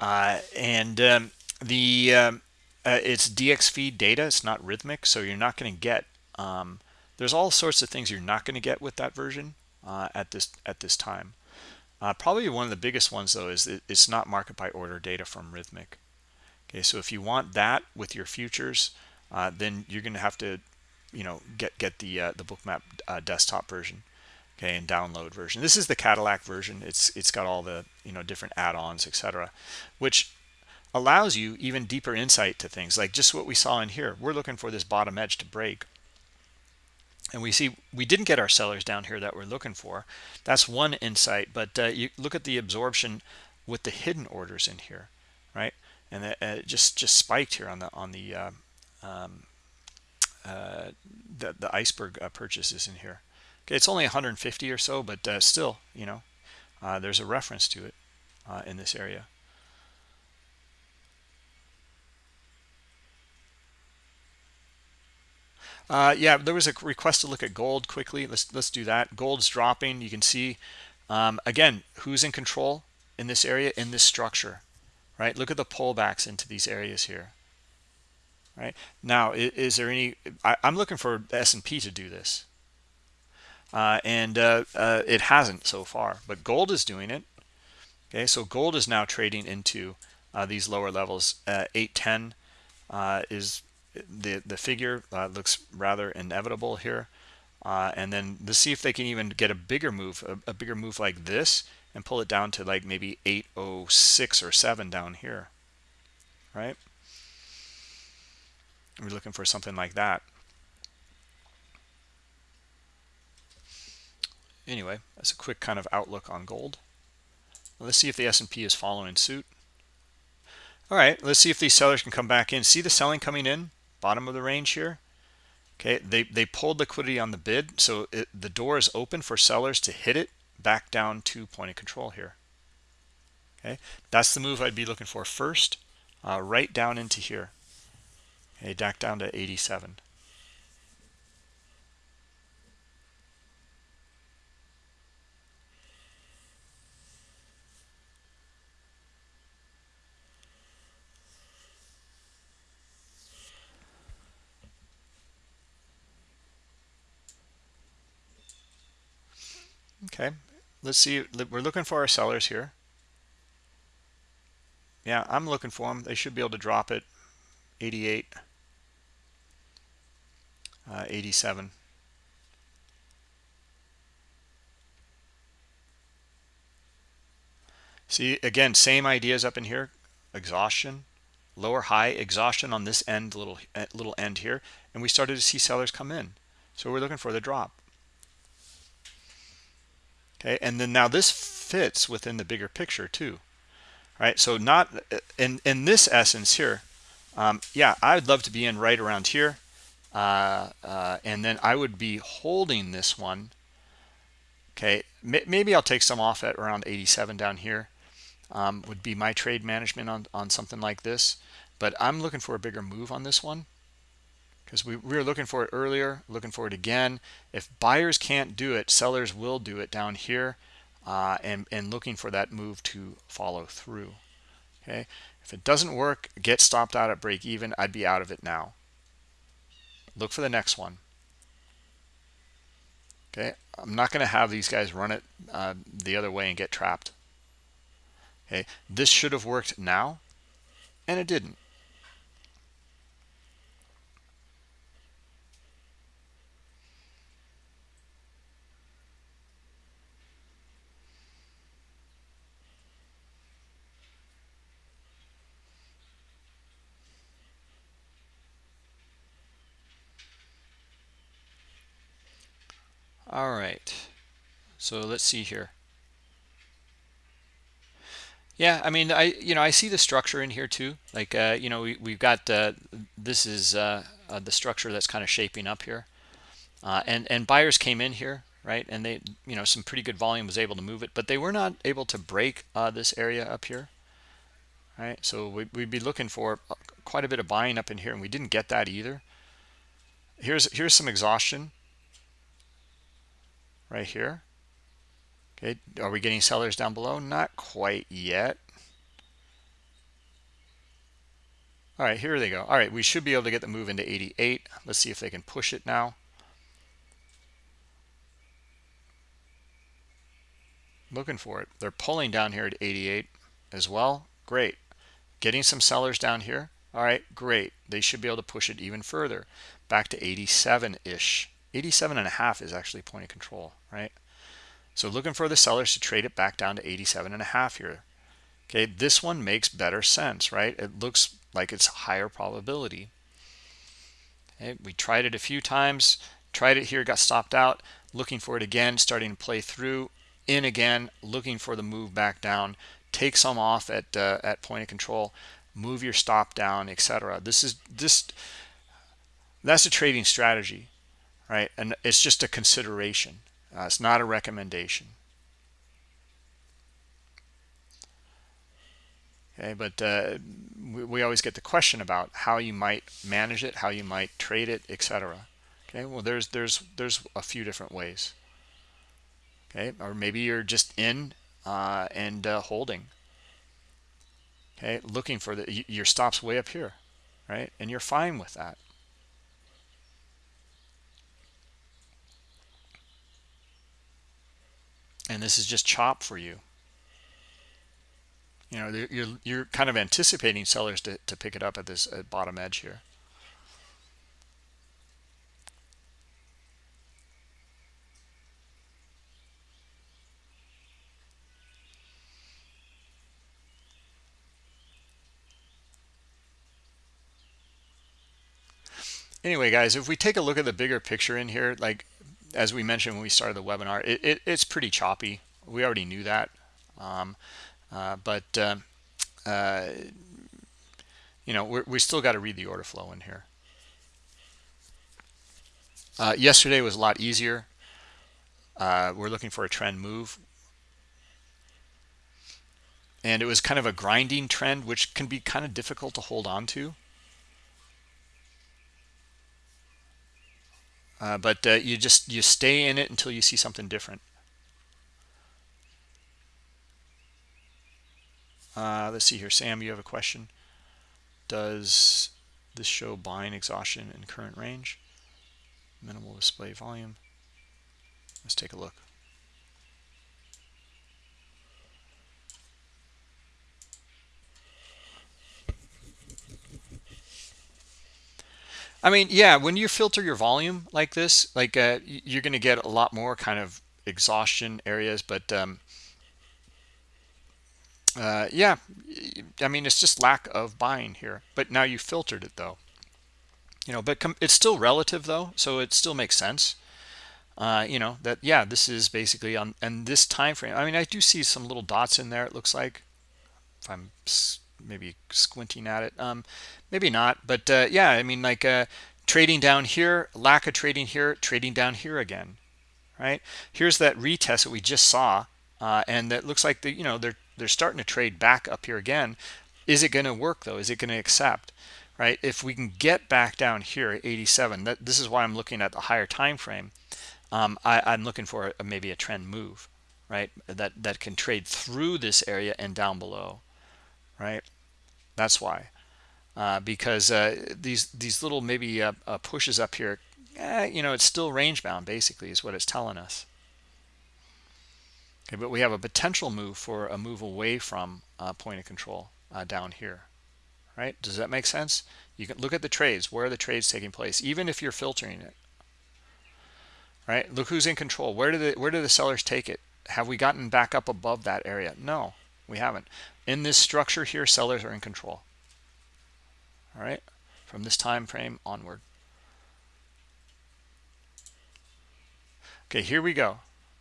And um, the um, uh, it's dxFeed data. It's not Rithmic, so you're not going to get um, there's all sorts of things you're not going to get with that version uh, at this at this time. Uh, probably one of the biggest ones though is it, it's not market by order data from Rithmic okay so if you want that with your futures uh, then you're going to have to you know get get the uh, the bookmap uh, desktop version okay and download version. This is the Cadillac version. It's it's got all the you know different add-ons etc which allows you even deeper insight to things. Like just what we saw in here we're looking for this bottom edge to break. And we see we didn't get our sellers down here that we're looking for. That's one insight but uh, you look at the absorption with the hidden orders in here right and it, uh, just just spiked here on the on the uh, um, uh, the, the iceberg uh, purchases in here okay it's only 150 or so but uh, still you know there's a reference to it in this area Uh, yeah, there was a request to look at gold quickly. Let's let's do that. Gold's dropping. You can see um, again who's in control in this area in this structure, right? Look at the pullbacks into these areas here. Right now, is, is there any? I, am looking for S&P to do this, uh, and uh, uh, it hasn't so far. But gold is doing it. Okay, so gold is now trading into uh, these lower levels. Uh, 810 uh, is the the figure looks rather inevitable here uh, and then let's see if they can even get a bigger move a, a, bigger move like this and pull it down to like maybe 806 or 7 down here right? We're looking for something like that. Anyway that's a quick kind of outlook on gold. Let's see if the S&P is following suit. All right let's see if these sellers can come back in. See the selling coming in? Bottom of the range here? Okay they they pulled liquidity on the bid so it, the door is open for sellers to hit it back down to point of control here. Okay? That's the move i'd be looking for first uh, right down into here. Okay back down to 87 okay let's see we're looking for our sellers here. Yeah i'm looking for them they should be able to drop it. 88 uh, 87 see again same ideas up in here. Exhaustion. Lower high exhaustion on this end little uh, little end here. And we started to see sellers come in. So we're looking for the drop okay and then now this fits within the bigger picture too right? So not in in this essence here um, yeah i'd love to be in right around here uh, uh, and then i would be holding this one okay? Maybe i'll take some off at around 87 down here um, would be my trade management on on something like this but i'm looking for a bigger move on this one because we, we were looking for it earlier looking for it again. If buyers can't do it sellers will do it down here uh, and and looking for that move to follow through okay? If it doesn't work get stopped out at break even I'd be out of it now. Look for the next one. Okay? I'm not going to have these guys run it uh, the other way and get trapped. Okay? This should have worked now and it didn't all right. So let's see here. Yeah i mean i you know i see the structure in here too. Like uh you know we, we've got uh this is uh uh, the structure that's kind of shaping up here. Uh, and and buyers came in here right? And they you know some pretty good volume was able to move it but they were not able to break uh, this area up here right? So we, would be looking for quite a bit of buying up in here and we didn't get that either. Here's here's some exhaustion right here. Okay are we getting sellers down below? Not quite yet. All right here they go. All right we should be able to get the move into 88 let's see if they can push it now. Looking for it. They're pulling down here at 88 as well. Great. Getting some sellers down here. All right great. They should be able to push it even further back to 87 ish 87 and a half is actually point of control right? So looking for the sellers to trade it back down to 87 and a half here. Okay this one makes better sense right? It looks like it's higher probability. Okay, we tried it a few times tried it here got stopped out looking for it again starting to play through in again looking for the move back down. Take some off at uh, at point of control move your stop down etc this is this that's a trading strategy right? And it's just a consideration. Uh, it's not a recommendation. Okay but uh, we, we, always get the question about how you might manage it how you might trade it etc okay well there's there's there's a few different ways. Okay or maybe you're just in uh, and uh, holding. Okay looking for the your stops way up here right? And you're fine with that and this is just chop for you. You know you're you're kind of anticipating sellers to, to pick it up at this at bottom edge here. Anyway guys if we take a look at the bigger picture in here like as we mentioned when we started the webinar, it, it, it's pretty choppy. We already knew that. Um, uh, but, uh, uh, you know, we still got to read the order flow in here. Uh, yesterday was a lot easier. Uh, we're looking for a trend move. And it was kind of a grinding trend, which can be kind of difficult to hold on to. Uh, but uh, you just you stay in it until you see something different. Uh, let's see here. Sam you have a question. Does this show buying exhaustion in current range? Minimal display volume. Let's take a look I mean, yeah, when you filter your volume like this, like uh, you're going to get a lot more kind of exhaustion areas, but um, uh, yeah, I mean, it's just lack of buying here. But now you filtered it though, you know, but it's still relative though, so it still makes sense. Uh, you know that yeah, this is basically on and this time frame. I mean, I do see some little dots in there. It looks like if I'm maybe squinting at it. Um maybe not but uh, yeah i mean like uh trading down here lack of trading here trading down here again right? Here's that retest that we just saw uh, and that looks like the you know they're they're starting to trade back up here again. Is it going to work though? Is it going to accept right? If we can get back down here at 87 that this is why i'm looking at the higher time frame. Um, I, i'm looking for a, maybe a trend move right? That that can trade through this area and down below right? That's why. Uh, because uh, these these little maybe uh, uh, pushes up here, eh, you know, it's still range bound basically is what it's telling us. Okay, but we have a potential move for a move away from uh, point of control uh, down here, right? Does that make sense? You can look at the trades. Where are the trades taking place? Even if you're filtering it, right? Look who's in control. Where do the where do the sellers take it? Have we gotten back up above that area? No, we haven't. In this structure here sellers are in control. All right? From this time frame onward. Okay here we go.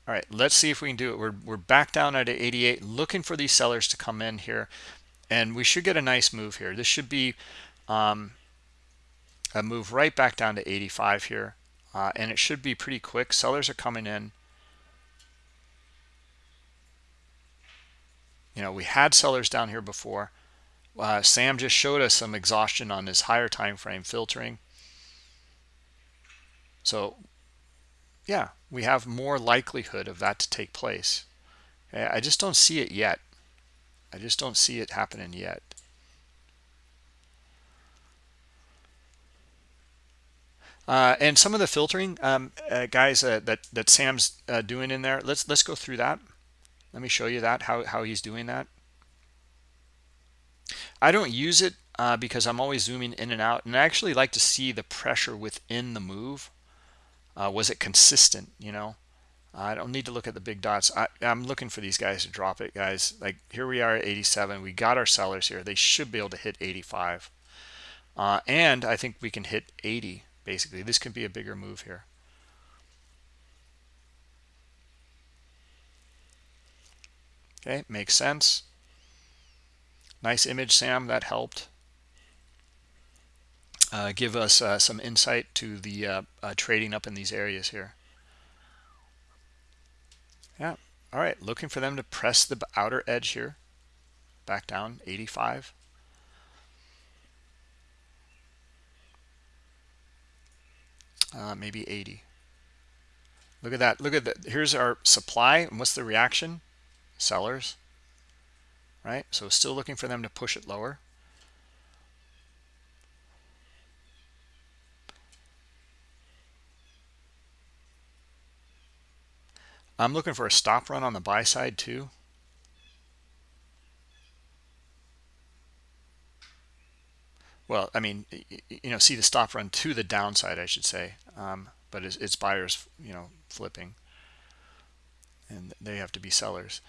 All right let's see if we can do it. We're, we're back down at 88 looking for these sellers to come in here. And we should get a nice move here. This should be um, a move right back down to 85 here. Uh, and it should be pretty quick. Sellers are coming in you know we had sellers down here before uh, sam just showed us some exhaustion on his higher time frame filtering so yeah we have more likelihood of that to take place i just don't see it yet i just don't see it happening yet Uh, and some of the filtering, um, uh, guys, uh, that that Sam's uh, doing in there. Let's let's go through that. Let me show you that how how he's doing that. I don't use it uh, because I'm always zooming in and out, and I actually like to see the pressure within the move. Uh, was it consistent? You know, I don't need to look at the big dots. I, I'm looking for these guys to drop it, guys. Like here we are at 87. We got our sellers here. They should be able to hit 85, and I think we can hit 80 basically this could be a bigger move here okay makes sense. Nice image sam. That helped. Uh, give us uh, some insight to the uh, uh trading up in these areas here. Yeah. All right. Looking for them to press the outer edge here. Back down 85 uh, maybe 80 look at that. Look at that here's our supply and what's the reaction sellers right? So still looking for them to push it lower. I'm looking for a stop run on the buy side too. Well i mean you know see the stop run to the downside i should say um, but it's, it's, buyers you know flipping and they have to be sellers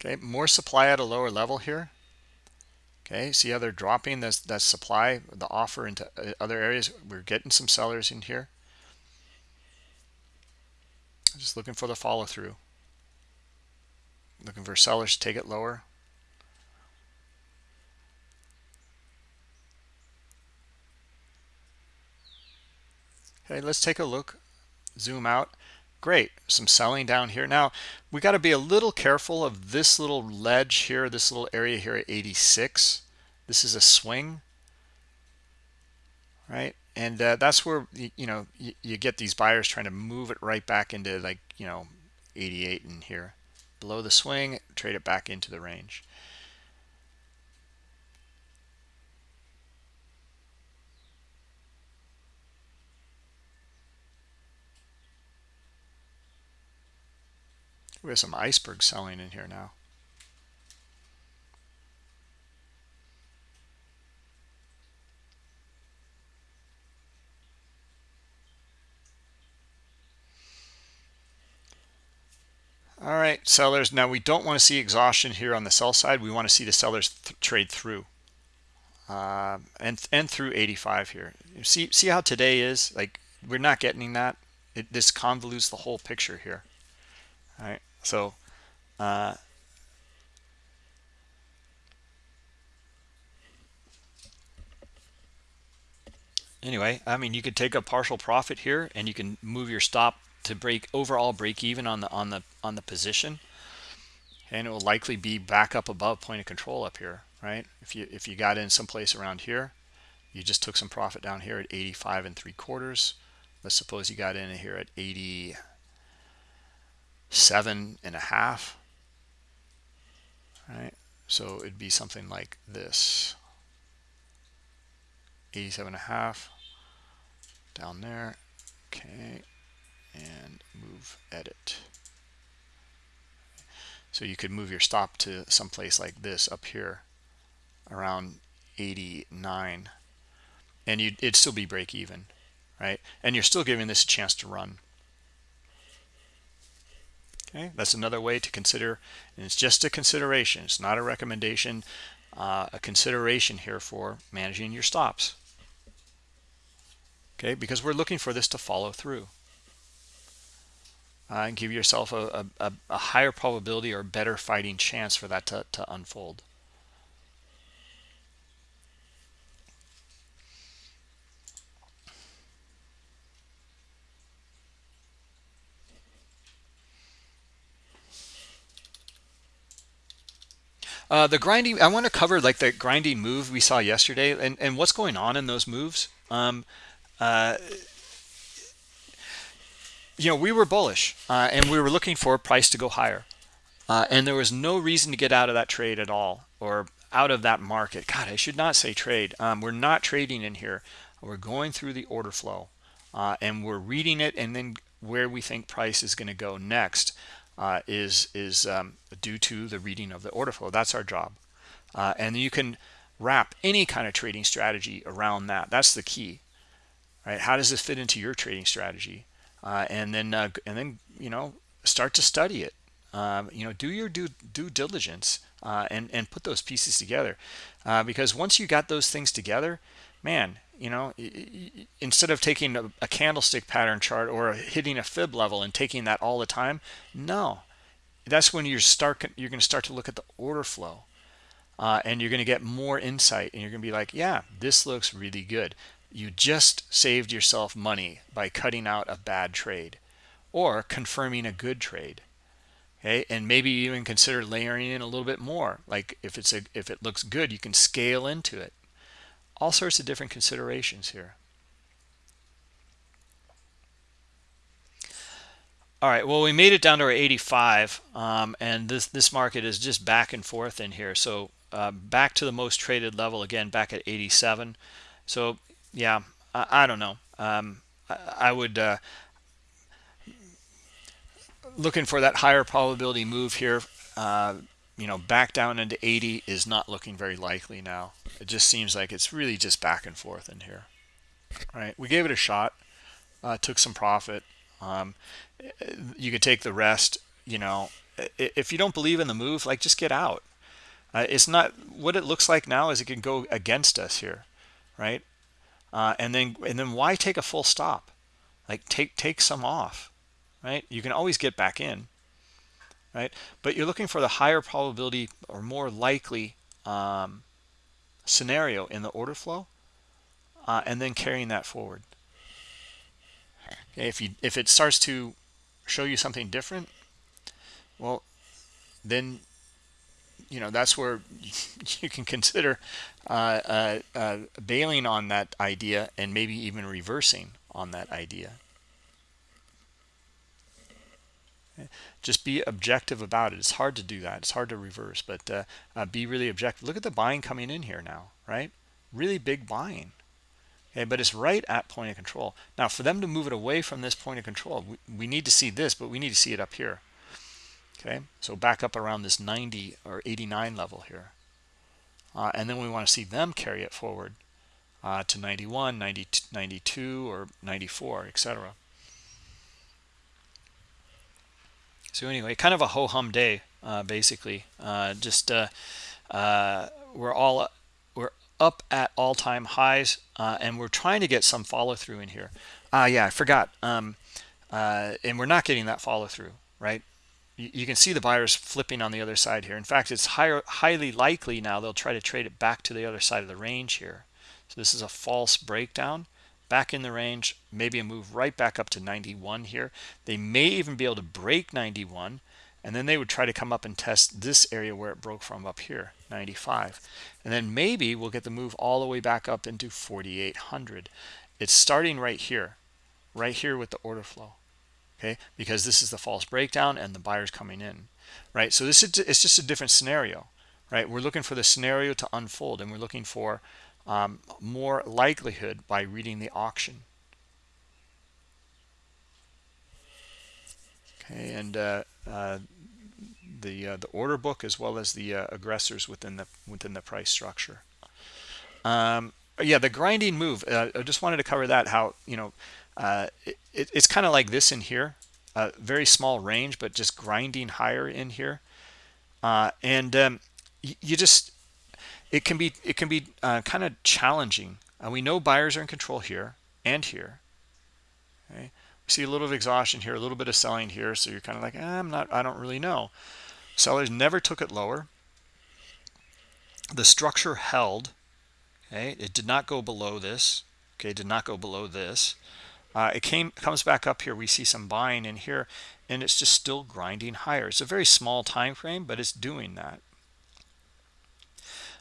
okay more supply at a lower level here. Okay see how they're dropping this that supply the offer into uh, other areas? We're getting some sellers in here. Just looking for the follow through looking for sellers to take it lower. Okay let's take a look. Zoom out great. Some selling down here. Now we got to be a little careful of this little ledge here this little area here at 86 this is a swing. Right? And uh, that's where you, know you, you get these buyers trying to move it right back into like you know 88 in here. Below the swing trade it back into the range we have some iceberg selling in here now. All right sellers. Now we don't want to see exhaustion here on the sell side. We want to see the sellers th trade through. Uh, and and through 85 here. See see how today is? Like we're not getting that. It this convolutes the whole picture here. All right so uh, anyway i mean you could take a partial profit here and you can move your stop to break overall break even on the on the on the position. And it will likely be back up above point of control up here right? If you if you got in someplace around here you just took some profit down here at 85 and three quarters. Let's suppose you got in here at 87 and right? So it'd be something like this. 87 and a half down there. Okay and move edit. So you could move your stop to someplace like this up here around 89 and you'd, it'd still be break even right? And you're still giving this a chance to run okay that's another way to consider and it's just a consideration it's not a recommendation uh, a consideration here for managing your stops okay because we're looking for this to follow through uh, and give yourself a, a, a, higher probability or better fighting chance for that to, to unfold. Uh, the grinding, I want to cover like the grinding move we saw yesterday and, and what's going on in those moves. Um, uh, you know, we were bullish uh, and we were looking for a price to go higher. Uh, and there was no reason to get out of that trade at all or out of that market. God, I should not say trade. Um, we're not trading in here. We're going through the order flow uh, and we're reading it and then where we think price is going to go next uh, is is um, due to the reading of the order flow. That's our job, uh, and you can wrap any kind of trading strategy around that. That's the key, right? How does this fit into your trading strategy? Uh, and then uh, and then you know start to study it. Um, you know, do your due due diligence uh, and and put those pieces together, uh, because once you got those things together, man, you know instead of taking a, a, candlestick pattern chart or hitting a fib level and taking that all the time no. That's when you start you're going to start to look at the order flow uh, and you're going to get more insight and you're going to be like yeah this looks really good. You just saved yourself money by cutting out a bad trade or confirming a good trade. Okay? And maybe even consider layering in a little bit more. Like if it's a if it looks good you can scale into it all sorts of different considerations here. All right, well, we made it down to our 85, um, and this, this market is just back and forth in here. So uh, back to the most traded level, again, back at 87. So, yeah, I, I don't know. Um, I, I, would, uh, looking for that higher probability move here, uh, you know, back down into 80 is not looking very likely now. It just seems like it's really just back and forth in here. All right, we gave it a shot, uh, took some profit. Um, you could take the rest, you know, if you don't believe in the move, like just get out. Uh, it's not what it looks like now is it can go against us here, right? Uh, and then and then why take a full stop? Like take take some off, right? You can always get back in right? But you're looking for the higher probability or more likely um, scenario in the order flow uh, and then carrying that forward. Okay, if you if it starts to show you something different, well, then you know that's where you can consider uh, uh, uh, bailing on that idea and maybe even reversing on that idea. Just be objective about it. It's hard to do that. It's hard to reverse but uh, uh, be really objective. Look at the buying coming in here now right? Really big buying. Okay but it's right at point of control. Now for them to move it away from this point of control we, we need to see this but we need to see it up here. Okay so back up around this 90 or 89 level here. Uh, and then we want to see them carry it forward uh, to 91 92, 92 or 94 etc so anyway kind of a ho-hum day uh, basically. Uh, just uh, uh, we're all we're up at all-time highs and we're trying to get some follow-through in here. Ah yeah I forgot. Um, and we're not getting that follow-through right? You, you, can see the buyers flipping on the other side here. In fact it's higher, highly likely now they'll try to trade it back to the other side of the range here. So this is a false breakdown back in the range, maybe a move right back up to 91 here. They may even be able to break 91, and then they would try to come up and test this area where it broke from up here, 95. And then maybe we'll get the move all the way back up into 4,800. It's starting right here, right here with the order flow, okay? Because this is the false breakdown and the buyers coming in, right? So this is it's just a different scenario, right? We're looking for the scenario to unfold, and we're looking for um, more likelihood by reading the auction. Okay, and uh, uh, the uh, the order book as well as the uh, aggressors within the within the price structure. Um, yeah, the grinding move. Uh, I just wanted to cover that. How you know uh, it, it's kind of like this in here, a very small range, but just grinding higher in here, and um, you just it can be it can be uh, kind of challenging. Uh, we know buyers are in control here and here. Okay, see a little of exhaustion here a little bit of selling here so you're kind of like eh, i'm not i don't really know. Sellers never took it lower. The structure held okay? It did not go below this okay? Did not go below this. Uh, it came comes back up here. We see some buying in here and it's just still grinding higher. It's a very small time frame but it's doing that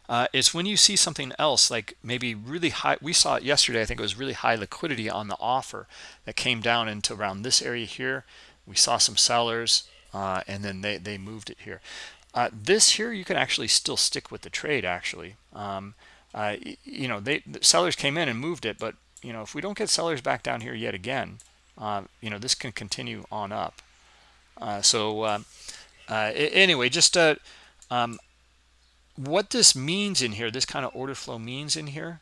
uh, is when you see something else like maybe really high we saw it yesterday i think it was really high liquidity on the offer that came down into around this area here. We saw some sellers uh, and then they they moved it here. Uh, this here you can actually still stick with the trade actually. Um, uh, you know they the sellers came in and moved it but you know if we don't get sellers back down here yet again uh, you know this can continue on up. Uh, so um, anyway just um, what this means in here, this kind of order flow means in here,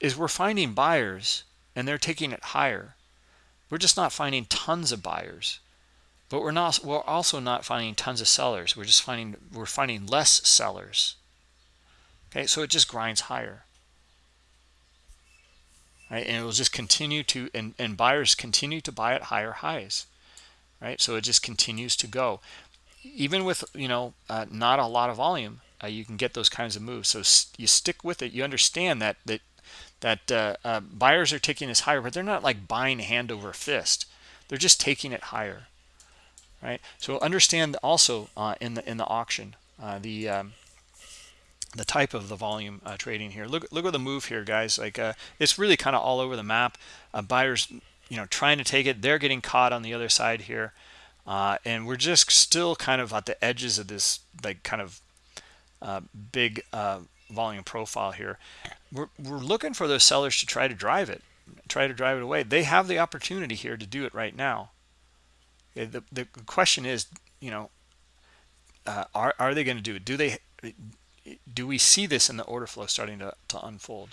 is we're finding buyers and they're taking it higher. We're just not finding tons of buyers, but we're not. We're also not finding tons of sellers. We're just finding we're finding less sellers. Okay, so it just grinds higher. Right, and it will just continue to and, and buyers continue to buy at higher highs right so it just continues to go even with you know uh, not a lot of volume uh, you can get those kinds of moves. So you stick with it. You understand that that that uh, uh, buyers are taking this higher but they're not like buying hand over fist. They're just taking it higher right? So understand also uh, in the in the auction uh, the um, the type of the volume trading here. Look look at the move here guys. Like it's really kind of all over the map. Buyers you know trying to take it. They're getting caught on the other side here uh, and we're just still kind of at the edges of this like kind of uh, big uh, volume profile here. We're, we're looking for those sellers to try to drive it try to drive it away. They have the opportunity here to do it right now. The, the question is you know uh, are, are they going to do it? Do they do we see this in the order flow starting to, to unfold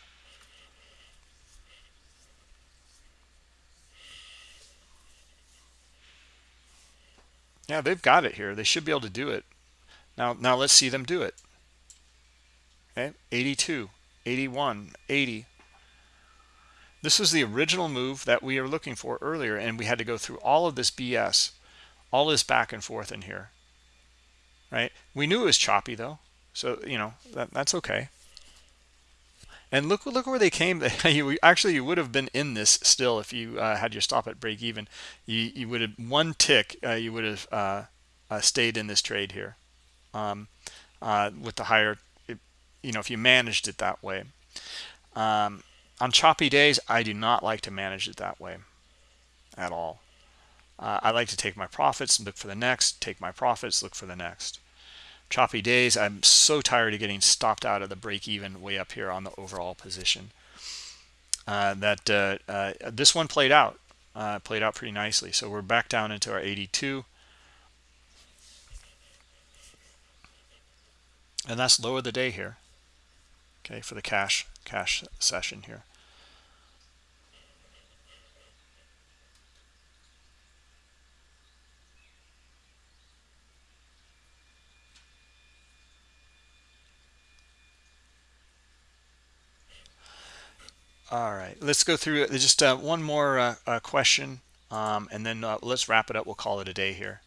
Yeah, they've got it here. They should be able to do it. Now, now let's see them do it. Okay, 82, 81, 80. This is the original move that we are looking for earlier, and we had to go through all of this BS, all this back and forth in here, right? We knew it was choppy, though, so, you know, that, that's okay. And look, look where they came. you actually you would have been in this still if you uh, had your stop at break even. You you would have one tick. Uh, you would have uh, uh stayed in this trade here, um, uh, with the higher. You know, if you managed it that way. Um, on choppy days, I do not like to manage it that way, at all. Uh, I like to take my profits and look for the next. Take my profits, look for the next choppy days. I'm so tired of getting stopped out of the break even way up here on the overall position. Uh, that uh, uh, this one played out, uh, played out pretty nicely. So we're back down into our 82. And that's low of the day here. Okay, for the cash cash session here. All right, let's go through just uh, one more uh, uh, question, um, and then uh, let's wrap it up. We'll call it a day here.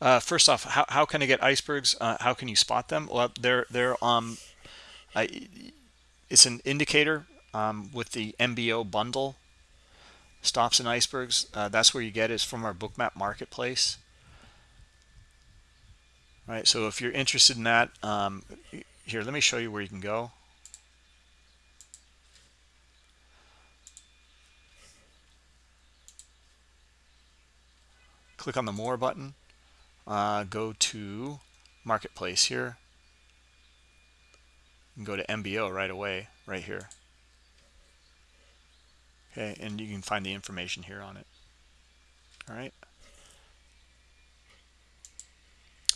Uh, first off, how, how can I get icebergs? Uh, how can you spot them? Well, they're they're um, I, it's an indicator um, with the MBO bundle stops and icebergs. that's where you get is from our bookmap marketplace right so if you're interested in that um, here let me show you where you can go. Click on the more button. Uh, go to marketplace here. And go to MBO right away right here. Okay and you can find the information here on it. All right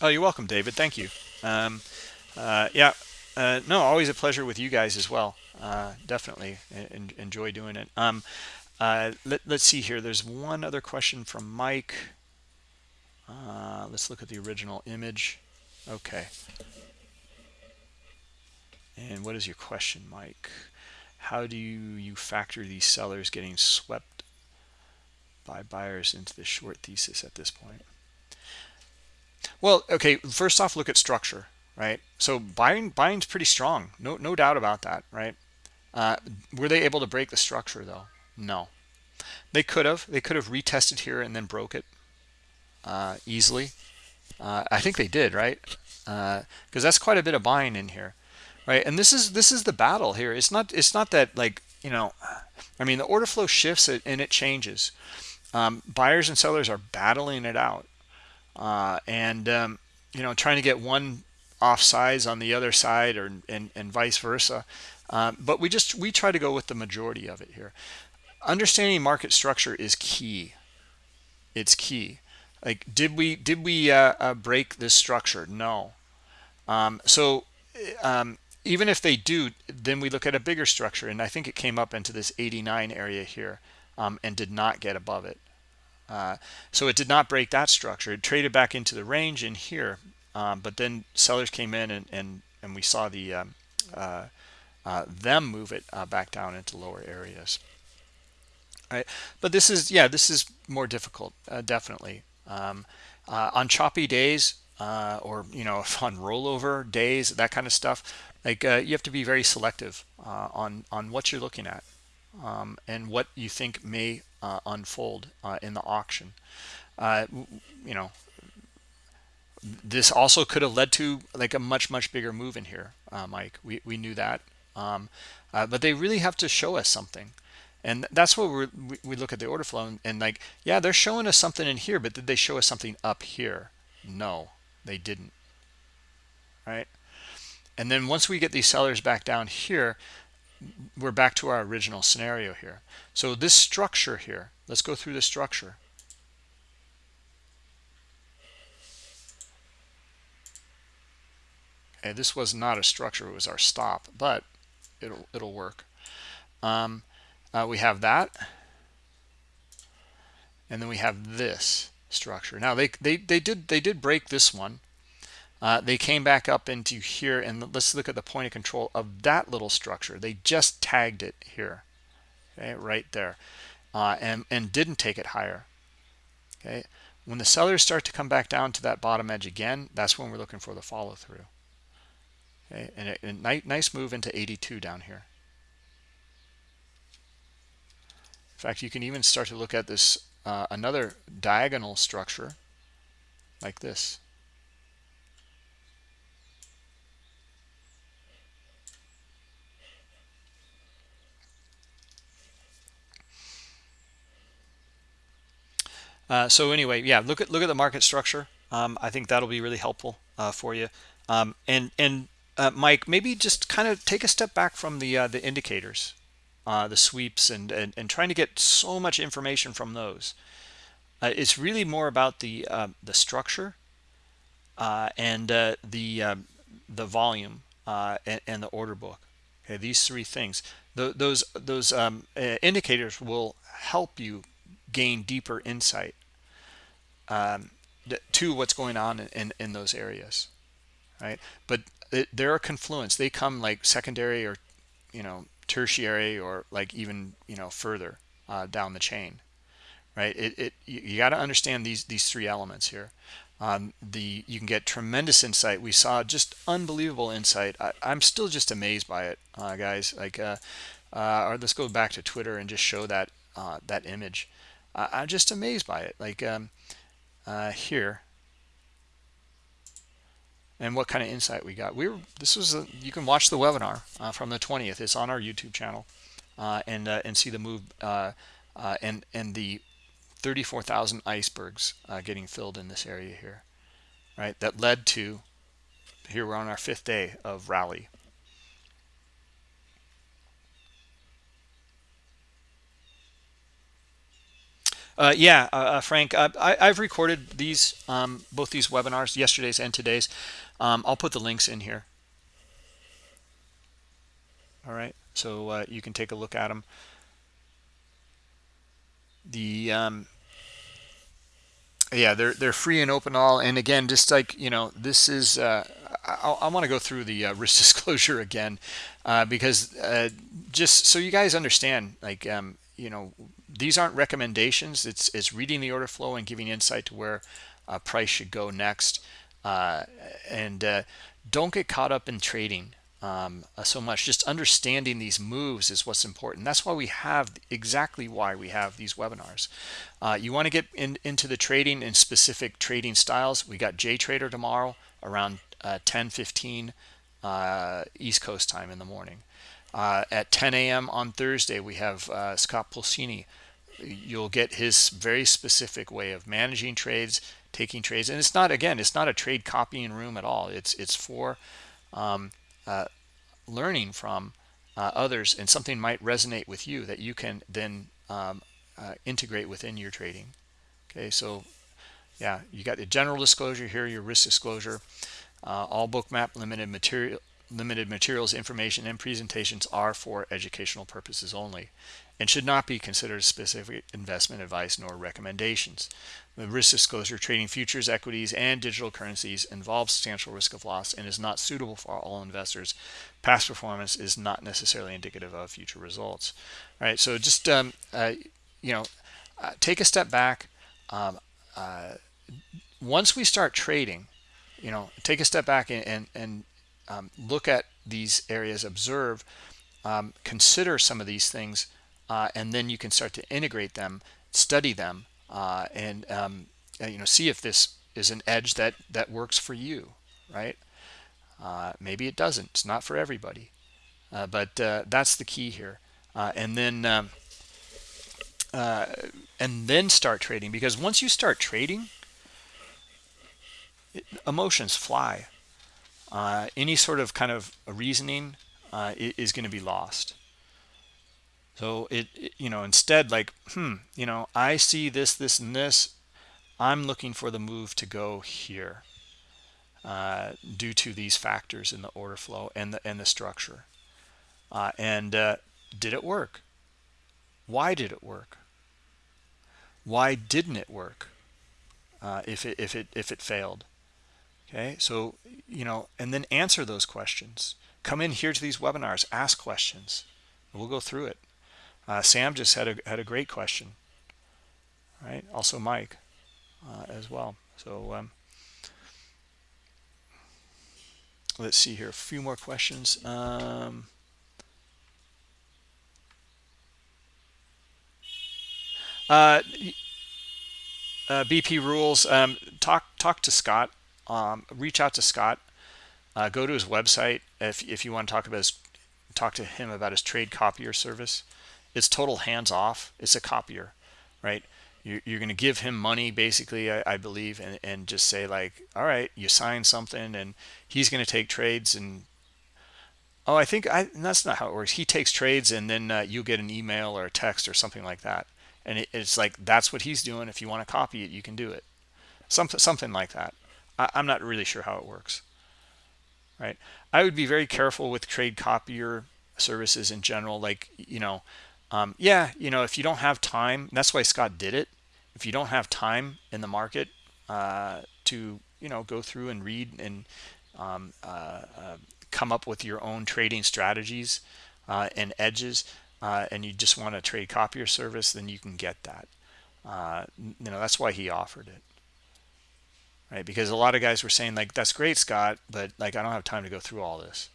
Oh, you're welcome, David. Thank you. Um, uh, yeah, uh, no, always a pleasure with you guys as well. Uh, definitely en enjoy doing it. Um, uh, let, us see here. There's one other question from Mike. Uh, let's look at the original image. Okay. And what is your question, Mike? How do you factor these sellers getting swept by buyers into the short thesis at this point? Well, okay, first off, look at structure, right? So buying buying's pretty strong. No no doubt about that, right? Uh, were they able to break the structure though? No. They could have. They could have retested here and then broke it uh, easily. Uh, I think they did, right? Because uh, that's quite a bit of buying in here, right? And this is this is the battle here. It's not it's not that like you know, I mean the order flow shifts and it changes. Um, buyers and sellers are battling it out, uh, and um, you know trying to get one off size on the other side or and, and vice versa. Um, but we just we try to go with the majority of it here. Understanding market structure is key. It's key. Like, did we did we uh, uh, break this structure? No. Um, so um, even if they do, then we look at a bigger structure, and I think it came up into this 89 area here um, and did not get above it. Uh, so it did not break that structure. It traded back into the range in here, um, but then sellers came in and and and we saw the um, uh, uh, them move it uh, back down into lower areas. Right, but this is yeah, this is more difficult, uh, definitely. Um, uh, on choppy days or you know on rollover days that kind of stuff like you have to be very selective on on what you're looking at um, and what you think may uh, unfold uh, in the auction. You know this also could have led to like a much much bigger move in here Mike. We, we knew that. Um, but they really have to show us something. And that's what we we look at the order flow and, and, like yeah they're showing us something in here but did they show us something up here? No they didn't. Right? And then once we get these sellers back down here we're back to our original scenario here. So this structure here let's go through the structure. Okay this was not a structure it was our stop but it'll it'll work. Um, uh, we have that. And then we have this structure. Now they they, they did they did break this one uh, they came back up into here and let's look at the point of control of that little structure. They just tagged it here okay right there uh, and and didn't take it higher okay? When the sellers start to come back down to that bottom edge again that's when we're looking for the follow through okay? And a, a nice move into 82 down here. In fact, you can even start to look at this uh, another diagonal structure like this. Uh, so anyway, yeah, look at look at the market structure. Um, I think that'll be really helpful uh, for you. Um, and and uh, Mike, maybe just kind of take a step back from the uh, the indicators uh, the sweeps and, and, and trying to get so much information from those. Uh, it's really more about the uh, the structure and the um, the volume and, and, the order book. Okay, these three things. Th those those um, indicators will help you gain deeper insight um, to what's going on in, in, those areas, right? But it, they're a confluence. They come like secondary or you know tertiary or like even you know further uh, down the chain right? It, it you, you got to understand these these three elements here. Um, the you can get tremendous insight. We saw just unbelievable insight. I, am still just amazed by it uh, guys. Like uh, uh, or let's go back to Twitter and just show that uh, that image. I'm just amazed by it. Like um, uh, here and what kind of insight we got. We were this was a, you can watch the webinar uh, from the 20th. It's on our YouTube channel, uh, and uh, and see the move uh, uh, and and the 34,000 icebergs getting filled in this area here, right? That led to here we're on our fifth day of rally. Uh, yeah, uh, uh, Frank, I, have recorded these, um, both these webinars, yesterday's and today's. Um, I'll put the links in here. All right, so uh, you can take a look at them. The um, yeah, they're they're free and open all. And again, just like you know, this is uh, I, I want to go through the uh, risk disclosure again uh, because uh, just so you guys understand, like um, you know, these aren't recommendations. It's it's reading the order flow and giving insight to where uh, price should go next. Uh, and uh, don't get caught up in trading um, so much. Just understanding these moves is what's important. That's why we have exactly why we have these webinars. you want to get in, into the trading and specific trading styles. We got JTrader tomorrow around uh, 10 15 uh, East Coast time in the morning. Uh, at 10 a.m. on Thursday, we have uh, Scott Pulcini. You'll get his very specific way of managing trades, taking trades, and it's not again, it's not a trade copying room at all. It's it's for um, uh, learning from uh, others, and something might resonate with you that you can then um, integrate within your trading. Okay, so yeah, you got the general disclosure here, your risk disclosure. Uh, all bookmap limited material limited materials, information, and presentations are for educational purposes only and should not be considered specific investment advice nor recommendations. The risk disclosure trading futures, equities, and digital currencies involves substantial risk of loss and is not suitable for all investors. Past performance is not necessarily indicative of future results. All right, so just um, uh, you know, uh, take a step back. Um, uh, once we start trading, you know, take a step back and, and, and um, look at these areas, observe, um, consider some of these things, uh, and then you can start to integrate them, study them, uh, and, um, you know, see if this is an edge that, that works for you, right? Uh, maybe it doesn't. It's not for everybody. Uh, but uh, that's the key here. Uh, and then um, and then start trading because once you start trading emotions fly any sort of kind of reasoning is going to be lost so it, it, you know instead like hmm you know i see this this and this. I'm looking for the move to go here uh, due to these factors in the order flow and the and the structure. Uh, and uh, did it work? Why did it work? Why didn't it work uh, if it if it if it failed? Okay so you know and then answer those questions. Come in here to these webinars ask questions. We'll go through it uh, sam just had a had a great question right also mike uh, as well so um, let's see here a few more questions um, uh, uh, BP rules. Um, talk talk to Scott. Um, reach out to Scott. Uh, go to his website if if you want to talk about his talk to him about his trade copier service. It's total hands off. It's a copier, right? You're, you're going to give him money basically, I, I believe, and and just say like, all right, you sign something, and he's going to take trades and oh i think i that's not how it works he takes trades and then uh, you get an email or a text or something like that and it, it's like that's what he's doing if you want to copy it you can do it something something like that I, i'm not really sure how it works right i would be very careful with trade copier services in general like you know um, yeah you know if you don't have time that's why scott did it if you don't have time in the market uh, to you know go through and read and um, uh, uh, come up with your own trading strategies uh, and edges uh, and you just want to trade copier service, then you can get that. Uh, you know, that's why he offered it. Right? Because a lot of guys were saying like, that's great, Scott, but like, I don't have time to go through all this.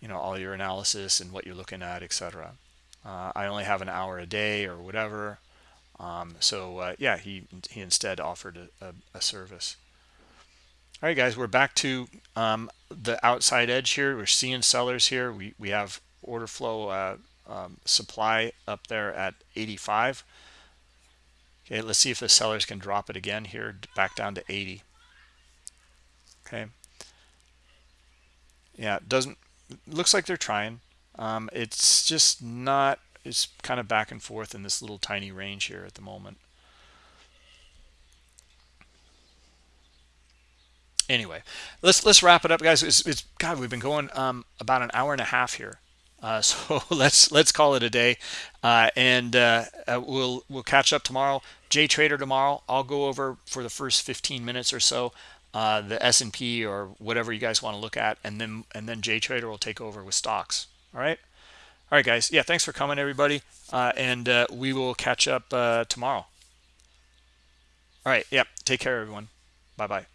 You know, all your analysis and what you're looking at, etc. Uh, I only have an hour a day or whatever. Um, so uh, yeah, he he instead offered a, a, a, service. All right, guys, we're back to um, the outside edge here. We're seeing sellers here. We we have order flow uh, um, supply up there at 85 okay let's see if the sellers can drop it again here back down to 80 okay yeah it doesn't looks like they're trying um, it's just not it's kind of back and forth in this little tiny range here at the moment anyway let's let's wrap it up guys it's, it's god we've been going um, about an hour and a half here uh, so let's let's call it a day, uh, and uh, uh, we'll we'll catch up tomorrow. J Trader tomorrow. I'll go over for the first 15 minutes or so uh, the S&P or whatever you guys want to look at, and then and then Jay Trader will take over with stocks. All right, all right, guys. Yeah, thanks for coming, everybody, uh, and uh, we will catch up uh, tomorrow. All right. Yep. Take care, everyone. Bye bye.